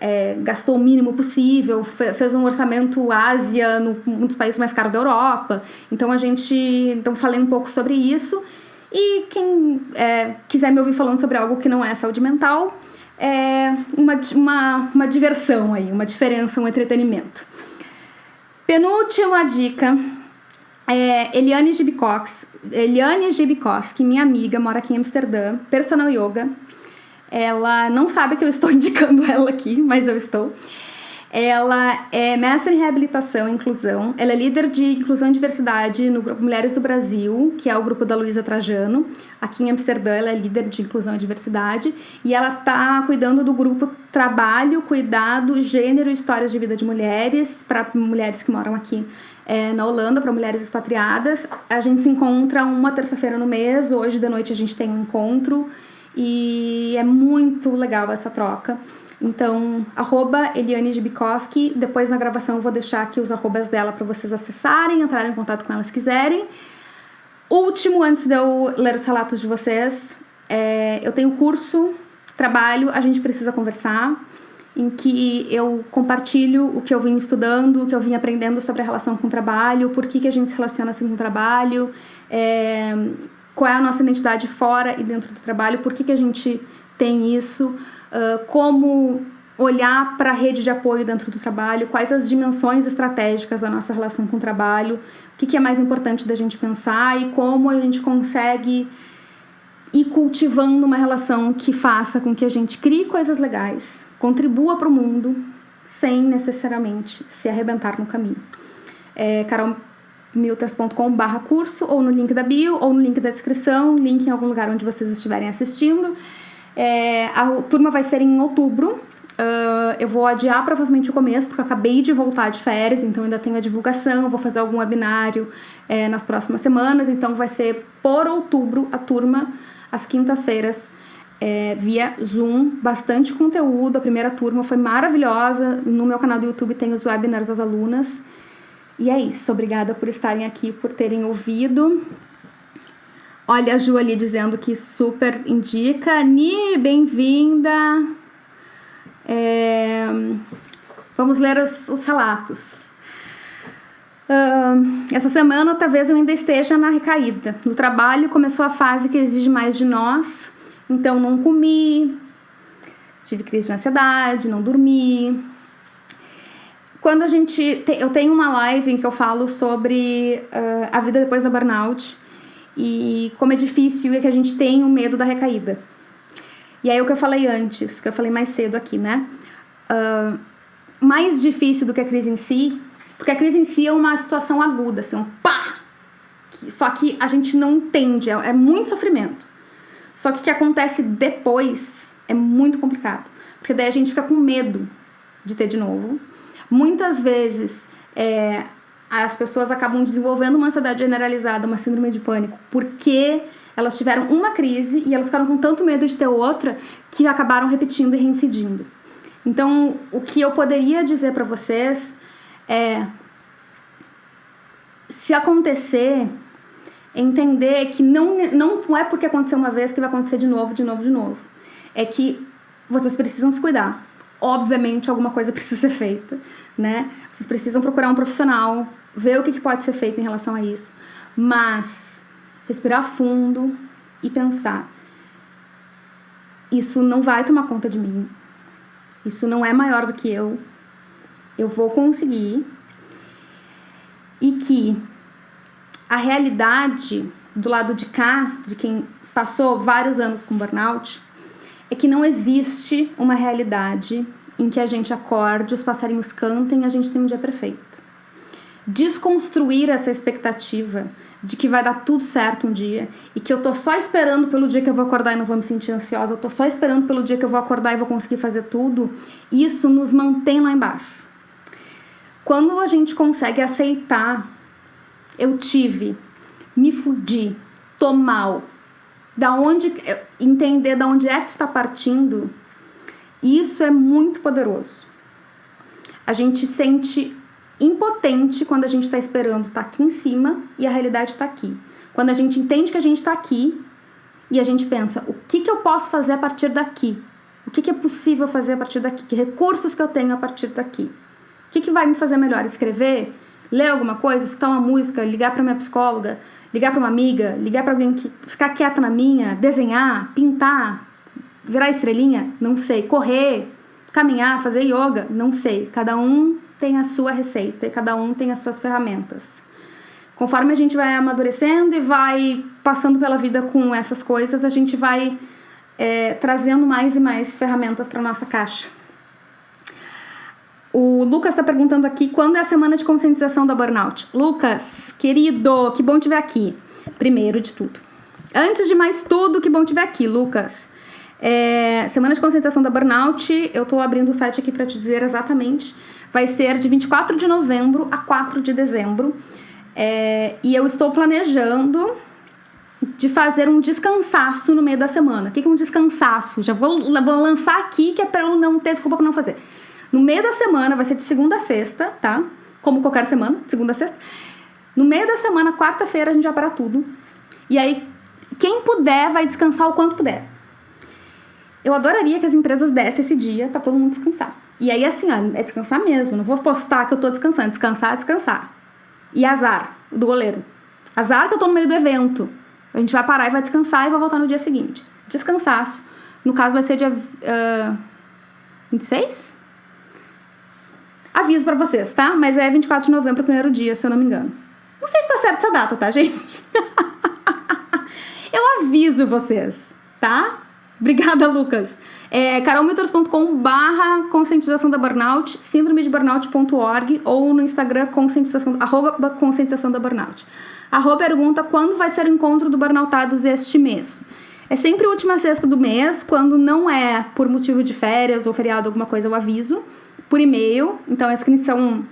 é, gastou o mínimo possível, fez um orçamento Ásia, no, um dos países mais caros da Europa. Então a gente. Então falei um pouco sobre isso. E quem é, quiser me ouvir falando sobre algo que não é saúde mental, é uma, uma, uma diversão aí, uma diferença, um entretenimento. Penúltima dica é Eliane Gibicox, Eliane minha amiga, mora aqui em Amsterdã, personal yoga, ela não sabe que eu estou indicando ela aqui, mas eu estou. Ela é mestre em reabilitação e inclusão. Ela é líder de inclusão e diversidade no grupo Mulheres do Brasil, que é o grupo da Luísa Trajano. Aqui em Amsterdã, ela é líder de inclusão e diversidade. E ela está cuidando do grupo Trabalho, Cuidado, Gênero e Histórias de Vida de Mulheres, para mulheres que moram aqui é, na Holanda, para mulheres expatriadas. A gente se encontra uma terça-feira no mês. Hoje de noite a gente tem um encontro. E é muito legal essa troca. Então, arroba Eliane Gibikoski. Depois na gravação eu vou deixar aqui os arrobas dela para vocês acessarem, entrarem em contato com ela se quiserem. Último, antes de eu ler os relatos de vocês, é, eu tenho curso, trabalho, a gente precisa conversar, em que eu compartilho o que eu vim estudando, o que eu vim aprendendo sobre a relação com o trabalho, por que, que a gente se relaciona assim com o trabalho, é, qual é a nossa identidade fora e dentro do trabalho, por que, que a gente tem isso como olhar para a rede de apoio dentro do trabalho, quais as dimensões estratégicas da nossa relação com o trabalho, o que, que é mais importante da gente pensar e como a gente consegue ir cultivando uma relação que faça com que a gente crie coisas legais, contribua para o mundo, sem necessariamente se arrebentar no caminho. É carolmilters.com barra curso, ou no link da bio, ou no link da descrição, link em algum lugar onde vocês estiverem assistindo. É, a turma vai ser em outubro. Uh, eu vou adiar provavelmente o começo, porque eu acabei de voltar de férias, então ainda tenho a divulgação. Vou fazer algum webinário é, nas próximas semanas, então vai ser por outubro a turma, às quintas-feiras, é, via Zoom. Bastante conteúdo. A primeira turma foi maravilhosa. No meu canal do YouTube tem os webinars das alunas. E é isso. Obrigada por estarem aqui, por terem ouvido. Olha a Ju ali dizendo que super indica. Ni, bem-vinda. É... Vamos ler os, os relatos. Uh, essa semana talvez eu ainda esteja na recaída. No trabalho começou a fase que exige mais de nós, então não comi, tive crise de ansiedade, não dormi. Quando a gente. Te, eu tenho uma live em que eu falo sobre uh, a vida depois da burnout e como é difícil e que a gente tem o medo da recaída. E aí o que eu falei antes, que eu falei mais cedo aqui, né? Uh, mais difícil do que a crise em si, porque a crise em si é uma situação aguda, assim, um pá! Só que a gente não entende, é, é muito sofrimento. Só que o que acontece depois é muito complicado, porque daí a gente fica com medo de ter de novo. Muitas vezes é, as pessoas acabam desenvolvendo uma ansiedade generalizada, uma síndrome de pânico, porque elas tiveram uma crise e elas ficaram com tanto medo de ter outra que acabaram repetindo e reincidindo. Então, o que eu poderia dizer para vocês é se acontecer, entender que não, não é porque aconteceu uma vez que vai acontecer de novo, de novo, de novo. É que vocês precisam se cuidar. Obviamente, alguma coisa precisa ser feita, né? Vocês precisam procurar um profissional, ver o que, pode ser feito em relação a isso. Mas respirar fundo e pensar: isso não vai tomar conta de mim. Isso não é maior do que eu. Eu vou conseguir. E que a realidade do lado de cá, de quem passou vários anos com burnout, é que não existe uma realidade em que a gente acorde, os passarinhos cantem e a gente tem um dia perfeito desconstruir essa expectativa de que vai dar tudo certo um dia e que eu tô só esperando pelo dia que eu vou acordar e não vou me sentir ansiosa, eu tô só esperando pelo dia que eu vou acordar e vou conseguir fazer tudo, isso nos mantém lá embaixo. Quando a gente consegue aceitar, eu tive, me fudi, tô mal, da onde entender da onde é que está partindo, isso é muito poderoso. A gente sente impotente quando a gente está esperando tá aqui em cima e a realidade está aqui. Quando a gente entende que a gente está aqui e a gente pensa, o que, que eu posso fazer a partir daqui? O que, que é possível fazer a partir daqui? Que recursos que eu tenho a partir daqui? O que, que vai me fazer melhor? Escrever? Ler alguma coisa? Escutar uma música? Ligar para minha psicóloga? Ligar para uma amiga? Ligar para alguém que ficar quieta na minha? Desenhar? Pintar? Virar estrelinha? Não sei. Correr? Caminhar? Fazer yoga? Não sei. Cada um tem a sua receita e cada um tem as suas ferramentas. Conforme a gente vai amadurecendo e vai passando pela vida com essas coisas, a gente vai é, trazendo mais e mais ferramentas para nossa caixa. O Lucas tá perguntando aqui quando é a semana de conscientização da burnout. Lucas, querido, que bom te ver aqui. Primeiro de tudo. Antes de mais tudo, que bom te ver aqui, Lucas. É, semana de conscientização da burnout, eu tô abrindo o site aqui para te dizer exatamente. Vai ser de 24 de novembro a 4 de dezembro. É, e eu estou planejando de fazer um descansaço no meio da semana. O que é um descansaço? Já vou, vou lançar aqui que é para eu não ter desculpa pra não fazer. No meio da semana, vai ser de segunda a sexta, tá? Como qualquer semana, segunda a sexta. No meio da semana, quarta-feira, a gente vai parar tudo. E aí, quem puder vai descansar o quanto puder. Eu adoraria que as empresas dessem esse dia para todo mundo descansar. E aí, assim, ó, é descansar mesmo. Não vou postar que eu tô descansando. Descansar, descansar. E azar do goleiro. Azar que eu tô no meio do evento. A gente vai parar e vai descansar e vai voltar no dia seguinte. Descansaço. No caso, vai ser dia uh, 26? Aviso para vocês, tá? Mas é 24 de novembro, primeiro dia, se eu não me engano. Não sei se tá certo essa data, tá, gente? eu aviso vocês, tá? Obrigada, Lucas. É barra conscientização da burnout, síndrome de burnout.org ou no Instagram conscientização, arroba conscientização da burnout. A Rô pergunta quando vai ser o encontro do Burnoutados este mês. É sempre a última sexta do mês, quando não é por motivo de férias ou feriado, alguma coisa, eu aviso, por e-mail. Então a inscrição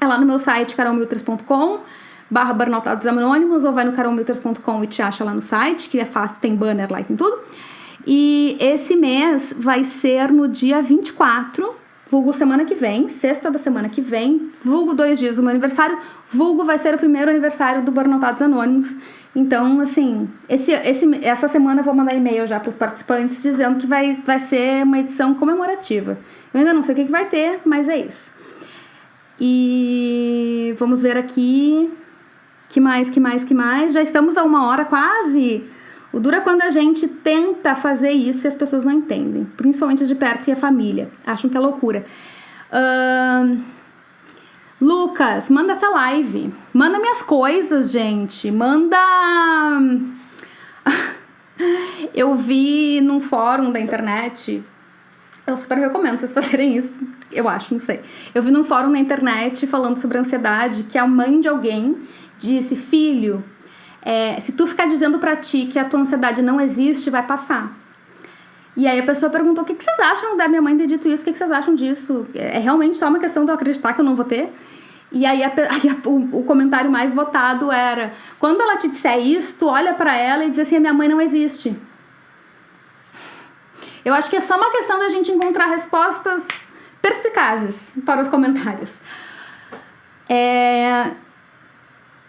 é lá no meu site, carolmilters.com barra Burnoutados Anônimos, ou vai no carolmilters.com e te acha lá no site, que é fácil, tem banner lá e tem tudo. E esse mês vai ser no dia 24 vulgo semana que vem, sexta da semana que vem, vulgo dois dias do meu aniversário, vulgo vai ser o primeiro aniversário do Burnoutados Anônimos. Então, assim, esse, esse, essa semana eu vou mandar e-mail já para os participantes dizendo que vai, vai ser uma edição comemorativa. Eu ainda não sei o que, que vai ter, mas é isso. E vamos ver aqui. Que mais, que mais, que mais? Já estamos a uma hora quase. O duro é quando a gente tenta fazer isso e as pessoas não entendem, principalmente de perto e a família, acham que é loucura. Uh, Lucas, manda essa live, manda minhas coisas, gente, manda. Eu vi num fórum da internet, eu super recomendo vocês fazerem isso, eu acho, não sei. Eu vi num fórum na internet falando sobre ansiedade que a mãe de alguém disse: Filho, é, se tu ficar dizendo para ti que a tua ansiedade não existe, vai passar. E aí a pessoa perguntou: o que, que vocês acham da minha mãe ter dito isso? O que, que vocês acham disso? É realmente só uma questão de eu acreditar que eu não vou ter? E aí, a, a, o, o, comentário mais votado era: quando ela te disser isso, tu olha para ela e diz assim: a minha mãe não existe. Eu acho que é só uma questão da gente encontrar respostas perspicazes para os comentários. É,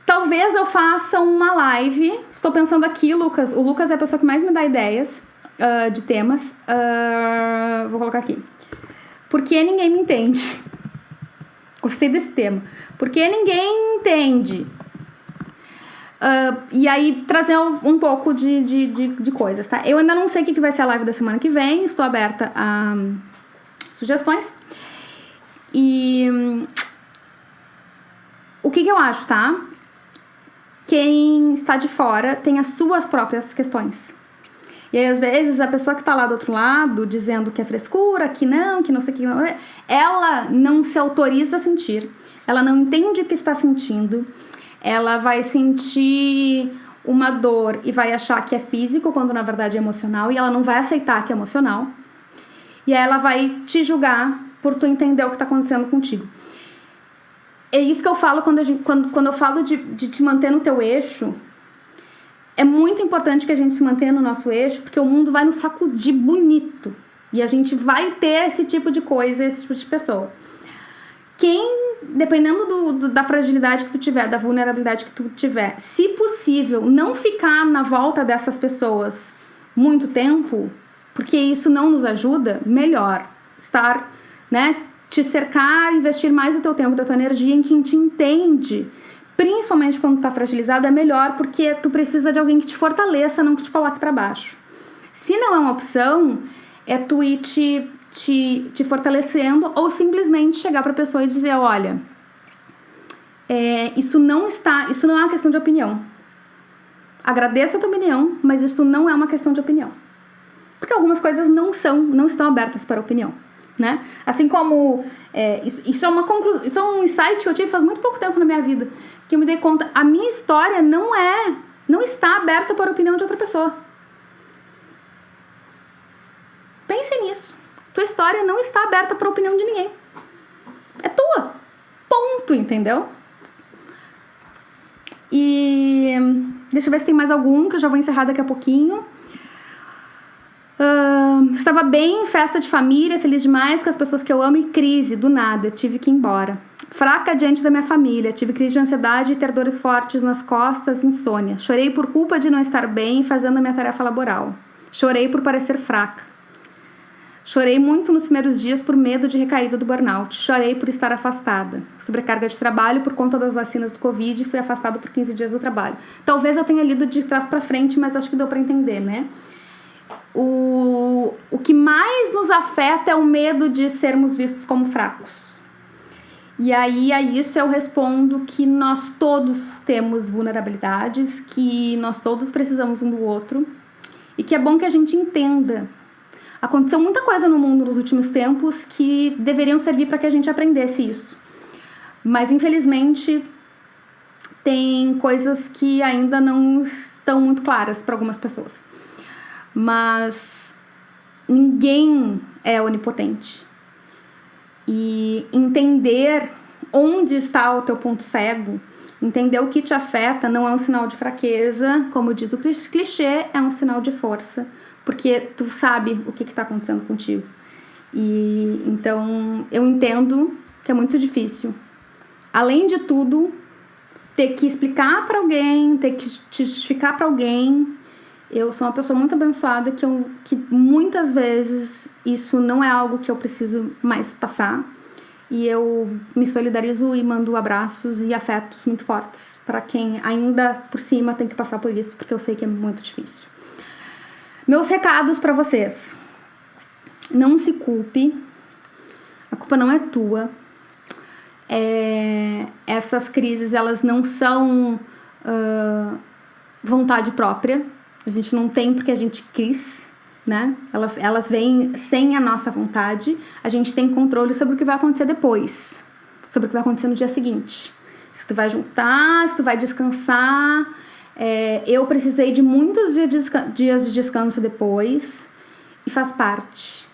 Talvez eu faça uma live. Estou pensando aqui, Lucas. O Lucas é a pessoa que mais me dá ideias uh, de temas. Uh, vou colocar aqui. Por que ninguém me entende? Gostei desse tema. Por que ninguém entende? Uh, e aí, trazer um, um pouco de, de, de, de, coisas, tá? Eu ainda não sei o que vai ser a live da semana que vem. Estou aberta a um, sugestões. E. Um, o que, que eu acho, tá? quem está de fora tem as suas próprias questões. E aí, às vezes, a pessoa que está lá do outro lado, dizendo que é frescura, que não, que não sei o que, não, ela não se autoriza a sentir, ela não entende o que está sentindo, ela vai sentir uma dor e vai achar que é físico, quando na verdade é emocional, e ela não vai aceitar que é emocional. E aí ela vai te julgar por tu entender o que está acontecendo contigo é isso que eu falo quando, gente, quando, quando eu falo de, de te manter no teu eixo. É muito importante que a gente se mantenha no nosso eixo, porque o mundo vai nos sacudir bonito. E a gente vai ter esse tipo de coisa, esse tipo de pessoa. Quem, dependendo do, do, da fragilidade que tu tiver, da vulnerabilidade que tu tiver, se possível, não ficar na volta dessas pessoas muito tempo, porque isso não nos ajuda, melhor estar, né, te cercar, investir mais o teu tempo, da tua energia em quem te entende. Principalmente quando tá fragilizado, é melhor porque tu precisa de alguém que te fortaleça, não que te coloque para baixo. Se não é uma opção, é tu ir te, te, te fortalecendo ou simplesmente chegar pra pessoa e dizer, olha, é, isso não está, isso não é uma questão de opinião. Agradeço a tua opinião, mas isso não é uma questão de opinião. Porque algumas coisas não são, não estão abertas para opinião. Né? Assim como é, isso, isso, é uma conclusão, isso é um insight que eu tive faz muito pouco tempo na minha vida, que eu me dei conta, a minha história não é, não está aberta para a opinião de outra pessoa. Pense nisso. Tua história não está aberta para a opinião de ninguém. É tua. Ponto, entendeu? E deixa eu ver se tem mais algum que eu já vou encerrar daqui a pouquinho. Uh, estava bem, festa de família, feliz demais com as pessoas que eu amo e crise, do nada, tive que ir embora. Fraca diante da minha família, tive crise de ansiedade e ter dores fortes nas costas, insônia. Chorei por culpa de não estar bem fazendo a minha tarefa laboral. Chorei por parecer fraca. Chorei muito nos primeiros dias por medo de recaída do burnout. Chorei por estar afastada. Sobrecarga de trabalho por conta das vacinas do Covid e fui afastada por 15 dias do trabalho. Talvez eu tenha lido de trás para frente, mas acho que deu para entender, né? O, o que mais nos afeta é o medo de sermos vistos como fracos. E aí a isso eu respondo que nós todos temos vulnerabilidades, que nós todos precisamos um do outro e que é bom que a gente entenda. Aconteceu muita coisa no mundo nos últimos tempos que deveriam servir para que a gente aprendesse isso. Mas infelizmente tem coisas que ainda não estão muito claras para algumas pessoas mas ninguém é onipotente. E entender onde está o teu ponto cego, entender o que te afeta não é um sinal de fraqueza, como diz o clichê, é um sinal de força, porque tu sabe o que está acontecendo contigo. E então eu entendo que é muito difícil. Além de tudo, ter que explicar para alguém, ter que justificar para alguém eu sou uma pessoa muito abençoada que, eu, que muitas vezes isso não é algo que eu preciso mais passar. E eu me solidarizo e mando abraços e afetos muito fortes para quem ainda por cima tem que passar por isso, porque eu sei que é muito difícil. Meus recados para vocês. Não se culpe. A culpa não é tua. É, essas crises elas não são uh, vontade própria a gente não tem porque a gente quis, né? Elas, elas vêm sem a nossa vontade. A gente tem controle sobre o que vai acontecer depois, sobre o que vai acontecer no dia seguinte. Se tu vai juntar, se tu vai descansar. É, eu precisei de muitos dias de descanso depois e faz parte.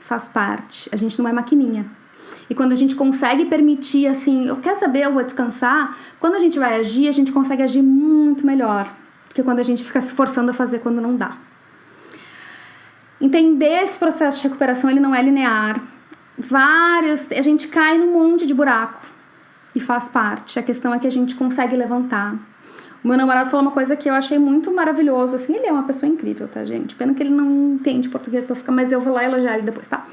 Faz parte. A gente não é maquininha. E quando a gente consegue permitir, assim, eu quero saber, eu vou descansar, quando a gente vai agir, a gente consegue agir muito melhor que quando a gente fica se forçando a fazer quando não dá. Entender esse processo de recuperação, ele não é linear. Vários, a gente cai num monte de buraco e faz parte. A questão é que a gente consegue levantar. O meu namorado falou uma coisa que eu achei muito maravilhoso, assim, ele é uma pessoa incrível, tá, gente? Pena que ele não entende português pra ficar, mas eu vou lá elogiar ele depois, tá?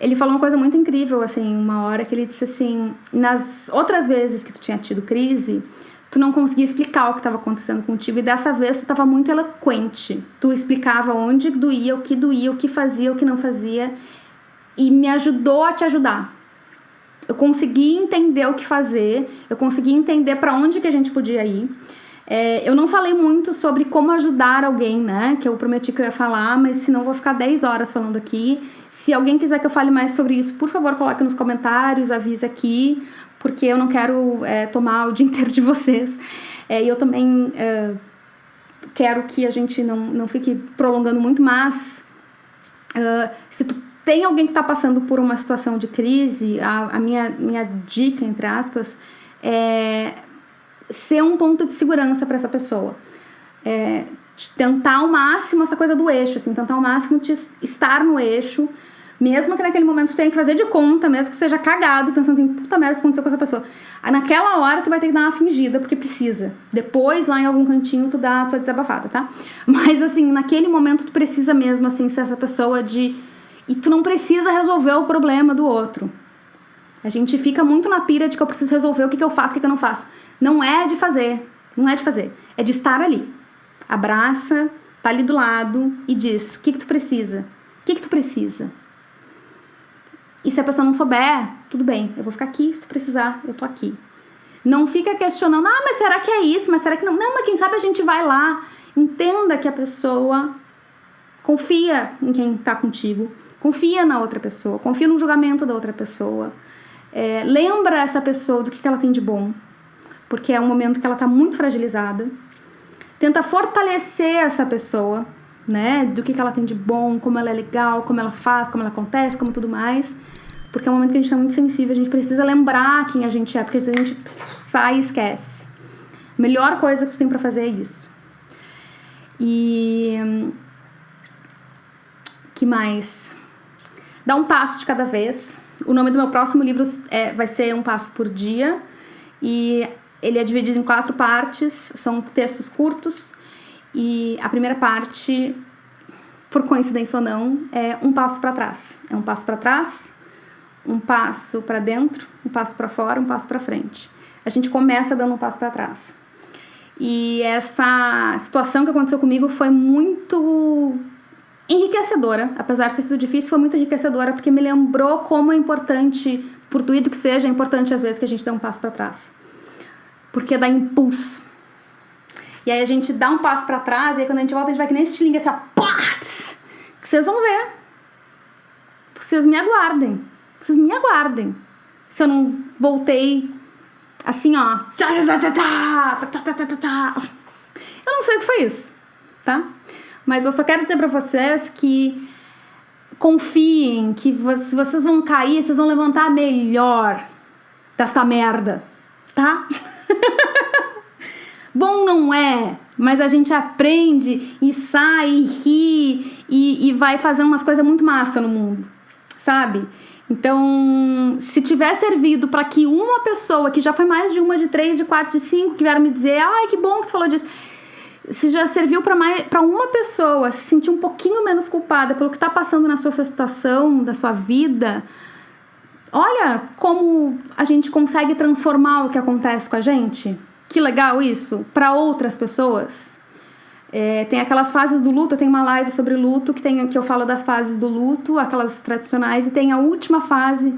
Ele falou uma coisa muito incrível, assim, uma hora que ele disse assim, nas outras vezes que tu tinha tido crise, tu não conseguia explicar o que estava acontecendo contigo e dessa vez tu estava muito eloquente. Tu explicava onde doía, o que doía, o que fazia, o que não fazia e me ajudou a te ajudar. Eu consegui entender o que fazer, eu consegui entender para onde que a gente podia ir. É, eu não falei muito sobre como ajudar alguém, né? Que eu prometi que eu ia falar, mas senão vou ficar 10 horas falando aqui. Se alguém quiser que eu fale mais sobre isso, por favor, coloque nos comentários, avise aqui, porque eu não quero é, tomar o dia inteiro de vocês. É, e eu também é, quero que a gente não, não fique prolongando muito, mas uh, se tu tem alguém que está passando por uma situação de crise, a, a minha, minha dica, entre aspas, é ser um ponto de segurança para essa pessoa. É, tentar ao máximo essa coisa do eixo, assim, tentar ao máximo te estar no eixo, mesmo que naquele momento tu tenha que fazer de conta, mesmo que seja cagado, pensando assim, puta merda, o que aconteceu com essa pessoa. Naquela hora tu vai ter que dar uma fingida, porque precisa. Depois, lá em algum cantinho, tu dá a tua desabafada, tá? Mas assim, naquele momento tu precisa mesmo, assim, ser essa pessoa de. E tu não precisa resolver o problema do outro. A gente fica muito na pira de que eu preciso resolver o que, que eu faço, o que, que eu não faço. Não é de fazer. Não é de fazer. É de estar ali. Abraça, tá ali do lado e diz: o que, que tu precisa? O que, que tu precisa? E se a pessoa não souber, tudo bem, eu vou ficar aqui, se precisar, eu tô aqui. Não fica questionando, ah, mas será que é isso? Mas será que não? Não, mas quem sabe a gente vai lá. Entenda que a pessoa confia em quem tá contigo, Confia na outra pessoa, confia no julgamento da outra pessoa. É, lembra essa pessoa do que, que ela tem de bom, porque é um momento que ela está muito fragilizada. Tenta fortalecer essa pessoa, né? Do que, que ela tem de bom, como ela é legal, como ela faz, como ela acontece, como tudo mais. Porque é um momento que a gente está muito sensível, a gente precisa lembrar quem a gente é, porque a gente sai e esquece. A melhor coisa que tu tem para fazer é isso. E. que mais? Dá um passo de cada vez. O nome do meu próximo livro é, vai ser Um Passo por Dia. E ele é dividido em quatro partes, são textos curtos. E a primeira parte, por coincidência ou não, é um passo para trás. É um passo para trás, um passo para dentro, um passo para fora, um passo para frente. A gente começa dando um passo para trás. E essa situação que aconteceu comigo foi muito enriquecedora, apesar de ter sido difícil, foi muito enriquecedora porque me lembrou como é importante, por tudo que seja, é importante às vezes que a gente dê um passo para trás. Porque dá impulso. E aí a gente dá um passo para trás e aí quando a gente volta a gente vai que nem estilingue assim, ó, que vocês vão ver. Vocês me aguardem. Vocês me aguardem. Se eu não voltei assim, ó, tchá, tchá, tchá, tchá, tchá, eu não sei o que foi isso, tá? Mas eu só quero dizer para vocês que confiem que se vocês vão cair, vocês vão levantar melhor desta merda, tá? Bom não é, mas a gente aprende e sai e ri e, e vai fazendo umas coisas muito massa no mundo, sabe? Então, se tiver servido para que uma pessoa, que já foi mais de uma, de três, de quatro, de cinco, que vieram me dizer, ai, que bom que tu falou disso se já serviu para uma pessoa se sentir um pouquinho menos culpada pelo que está passando na sua situação, da sua vida, olha como a gente consegue transformar o que acontece com a gente. Que legal isso para outras pessoas. É, tem aquelas fases do luto, eu tenho uma live sobre luto que, tem, que eu falo das fases do luto, aquelas tradicionais, e tem a última fase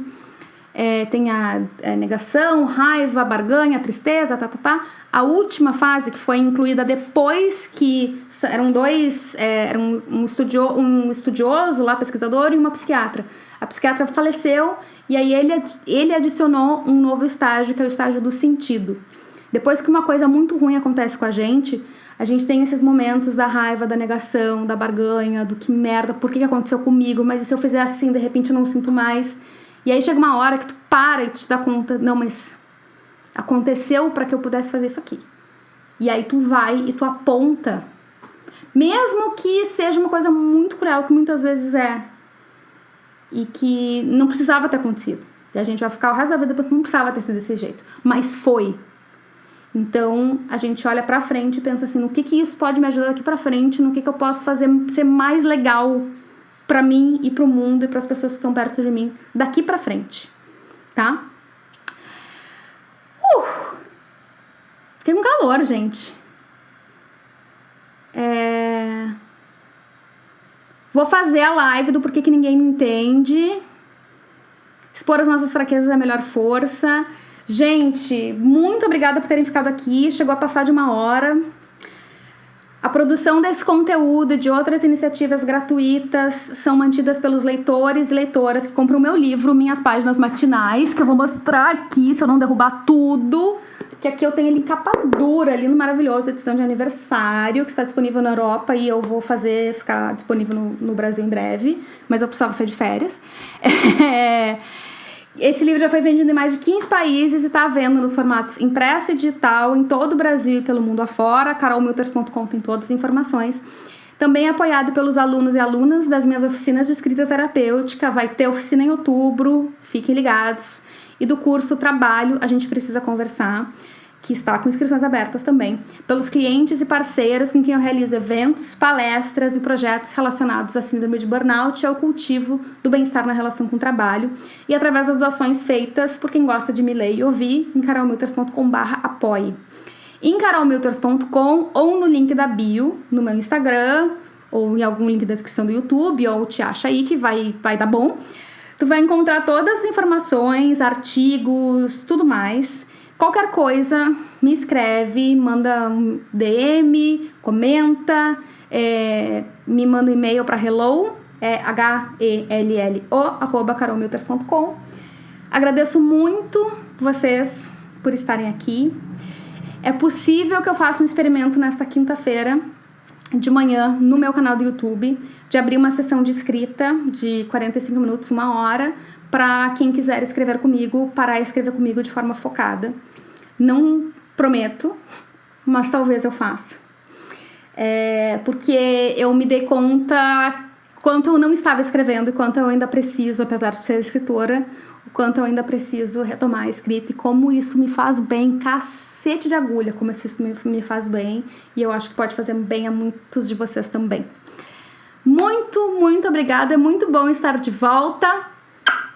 é, tem a, é, negação, raiva, barganha, tristeza, tá, tá, tá. A última fase, que foi incluída depois que eram dois, é, era um, um, estudio, um estudioso lá, pesquisador, e uma psiquiatra. A psiquiatra faleceu e aí ele, ele adicionou um novo estágio, que é o estágio do sentido. Depois que uma coisa muito ruim acontece com a gente, a gente tem esses momentos da raiva, da negação, da barganha, do que merda, por que aconteceu comigo, mas e se eu fizer assim, de repente eu não sinto mais. E aí chega uma hora que tu para e te dá conta, não, mas aconteceu para que eu pudesse fazer isso aqui. E aí tu vai e tu aponta, mesmo que seja uma coisa muito cruel, que muitas vezes é, e que não precisava ter acontecido. E a gente vai ficar o resto da vida pensando, não precisava ter sido desse jeito, mas foi. Então a gente olha para frente e pensa assim, no que que isso pode me ajudar daqui para frente, no que que eu posso fazer ser mais legal para mim e para o mundo e para as pessoas que estão perto de mim daqui para frente, tá? Uh! Fiquei com calor, gente. É... Vou fazer a live do porquê que ninguém me entende. Expor as nossas fraquezas é a melhor força. Gente, muito obrigada por terem ficado aqui. Chegou a passar de uma hora. A produção desse conteúdo e de outras iniciativas gratuitas são mantidas pelos leitores e leitoras que compram o meu livro, Minhas Páginas Matinais, que eu vou mostrar aqui, se eu não derrubar tudo. Que aqui eu tenho ele em capa dura, lindo, maravilhoso, edição de aniversário, que está disponível na Europa e eu vou fazer, ficar disponível no, no Brasil em breve, mas eu precisava sair de férias. É... Esse livro já foi vendido em mais de 15 países e está à venda nos formatos impresso e digital em todo o Brasil e pelo mundo afora. carolmilters.com tem todas as informações. Também apoiado pelos alunos e alunas das minhas oficinas de escrita terapêutica. Vai ter oficina em outubro, fiquem ligados. E do curso Trabalho, a gente precisa conversar que está com inscrições abertas também, pelos clientes e parceiros com quem eu realizo eventos, palestras e projetos relacionados à síndrome de burnout e ao cultivo do bem-estar na relação com o trabalho, e através das doações feitas por quem gosta de me ler e ouvir em carolmilters.com.br apoie. Em carolmilters.com ou no link da bio, no meu Instagram, ou em algum link da descrição do YouTube, ou te acha aí que vai, vai dar bom. Tu vai encontrar todas as informações, artigos, tudo mais Qualquer coisa, me escreve, manda um DM, comenta, é, me manda um e-mail para hello é H-E-L-L-O, arroba carolmilters.com. Agradeço muito vocês por estarem aqui. É possível que eu faça um experimento nesta quinta-feira de manhã no meu canal do YouTube, de abrir uma sessão de escrita de 45 minutos, uma hora, para quem quiser escrever comigo, parar e escrever comigo de forma focada. Não prometo, mas talvez eu faça. É, porque eu me dei conta quanto eu não estava escrevendo e quanto eu ainda preciso, apesar de ser escritora, o quanto eu ainda preciso retomar a escrita e como isso me faz bem, cacete de agulha, como isso me, me faz bem e eu acho que pode fazer bem a muitos de vocês também. Muito, muito obrigada, é muito bom estar de volta.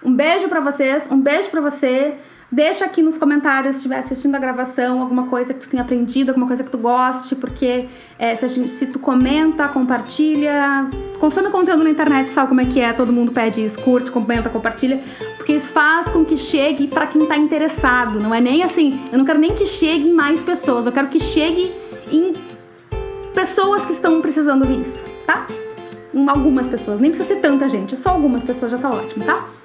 Um beijo para vocês, um beijo para você. Deixa aqui nos comentários se estiver assistindo a gravação alguma coisa que tu tenha aprendido, alguma coisa que tu goste, porque é, se, gente, se, tu comenta, compartilha, consome conteúdo na internet, sabe como é que é? Todo mundo pede isso, curte, comenta, compartilha, porque isso faz com que chegue para quem tá interessado. Não é nem assim, eu não quero nem que chegue em mais pessoas, eu quero que chegue em pessoas que estão precisando disso, tá? Algumas pessoas, nem precisa ser tanta gente, só algumas pessoas já tá ótimo, tá?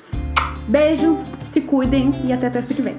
Beijo, se cuidem e até terça que vem.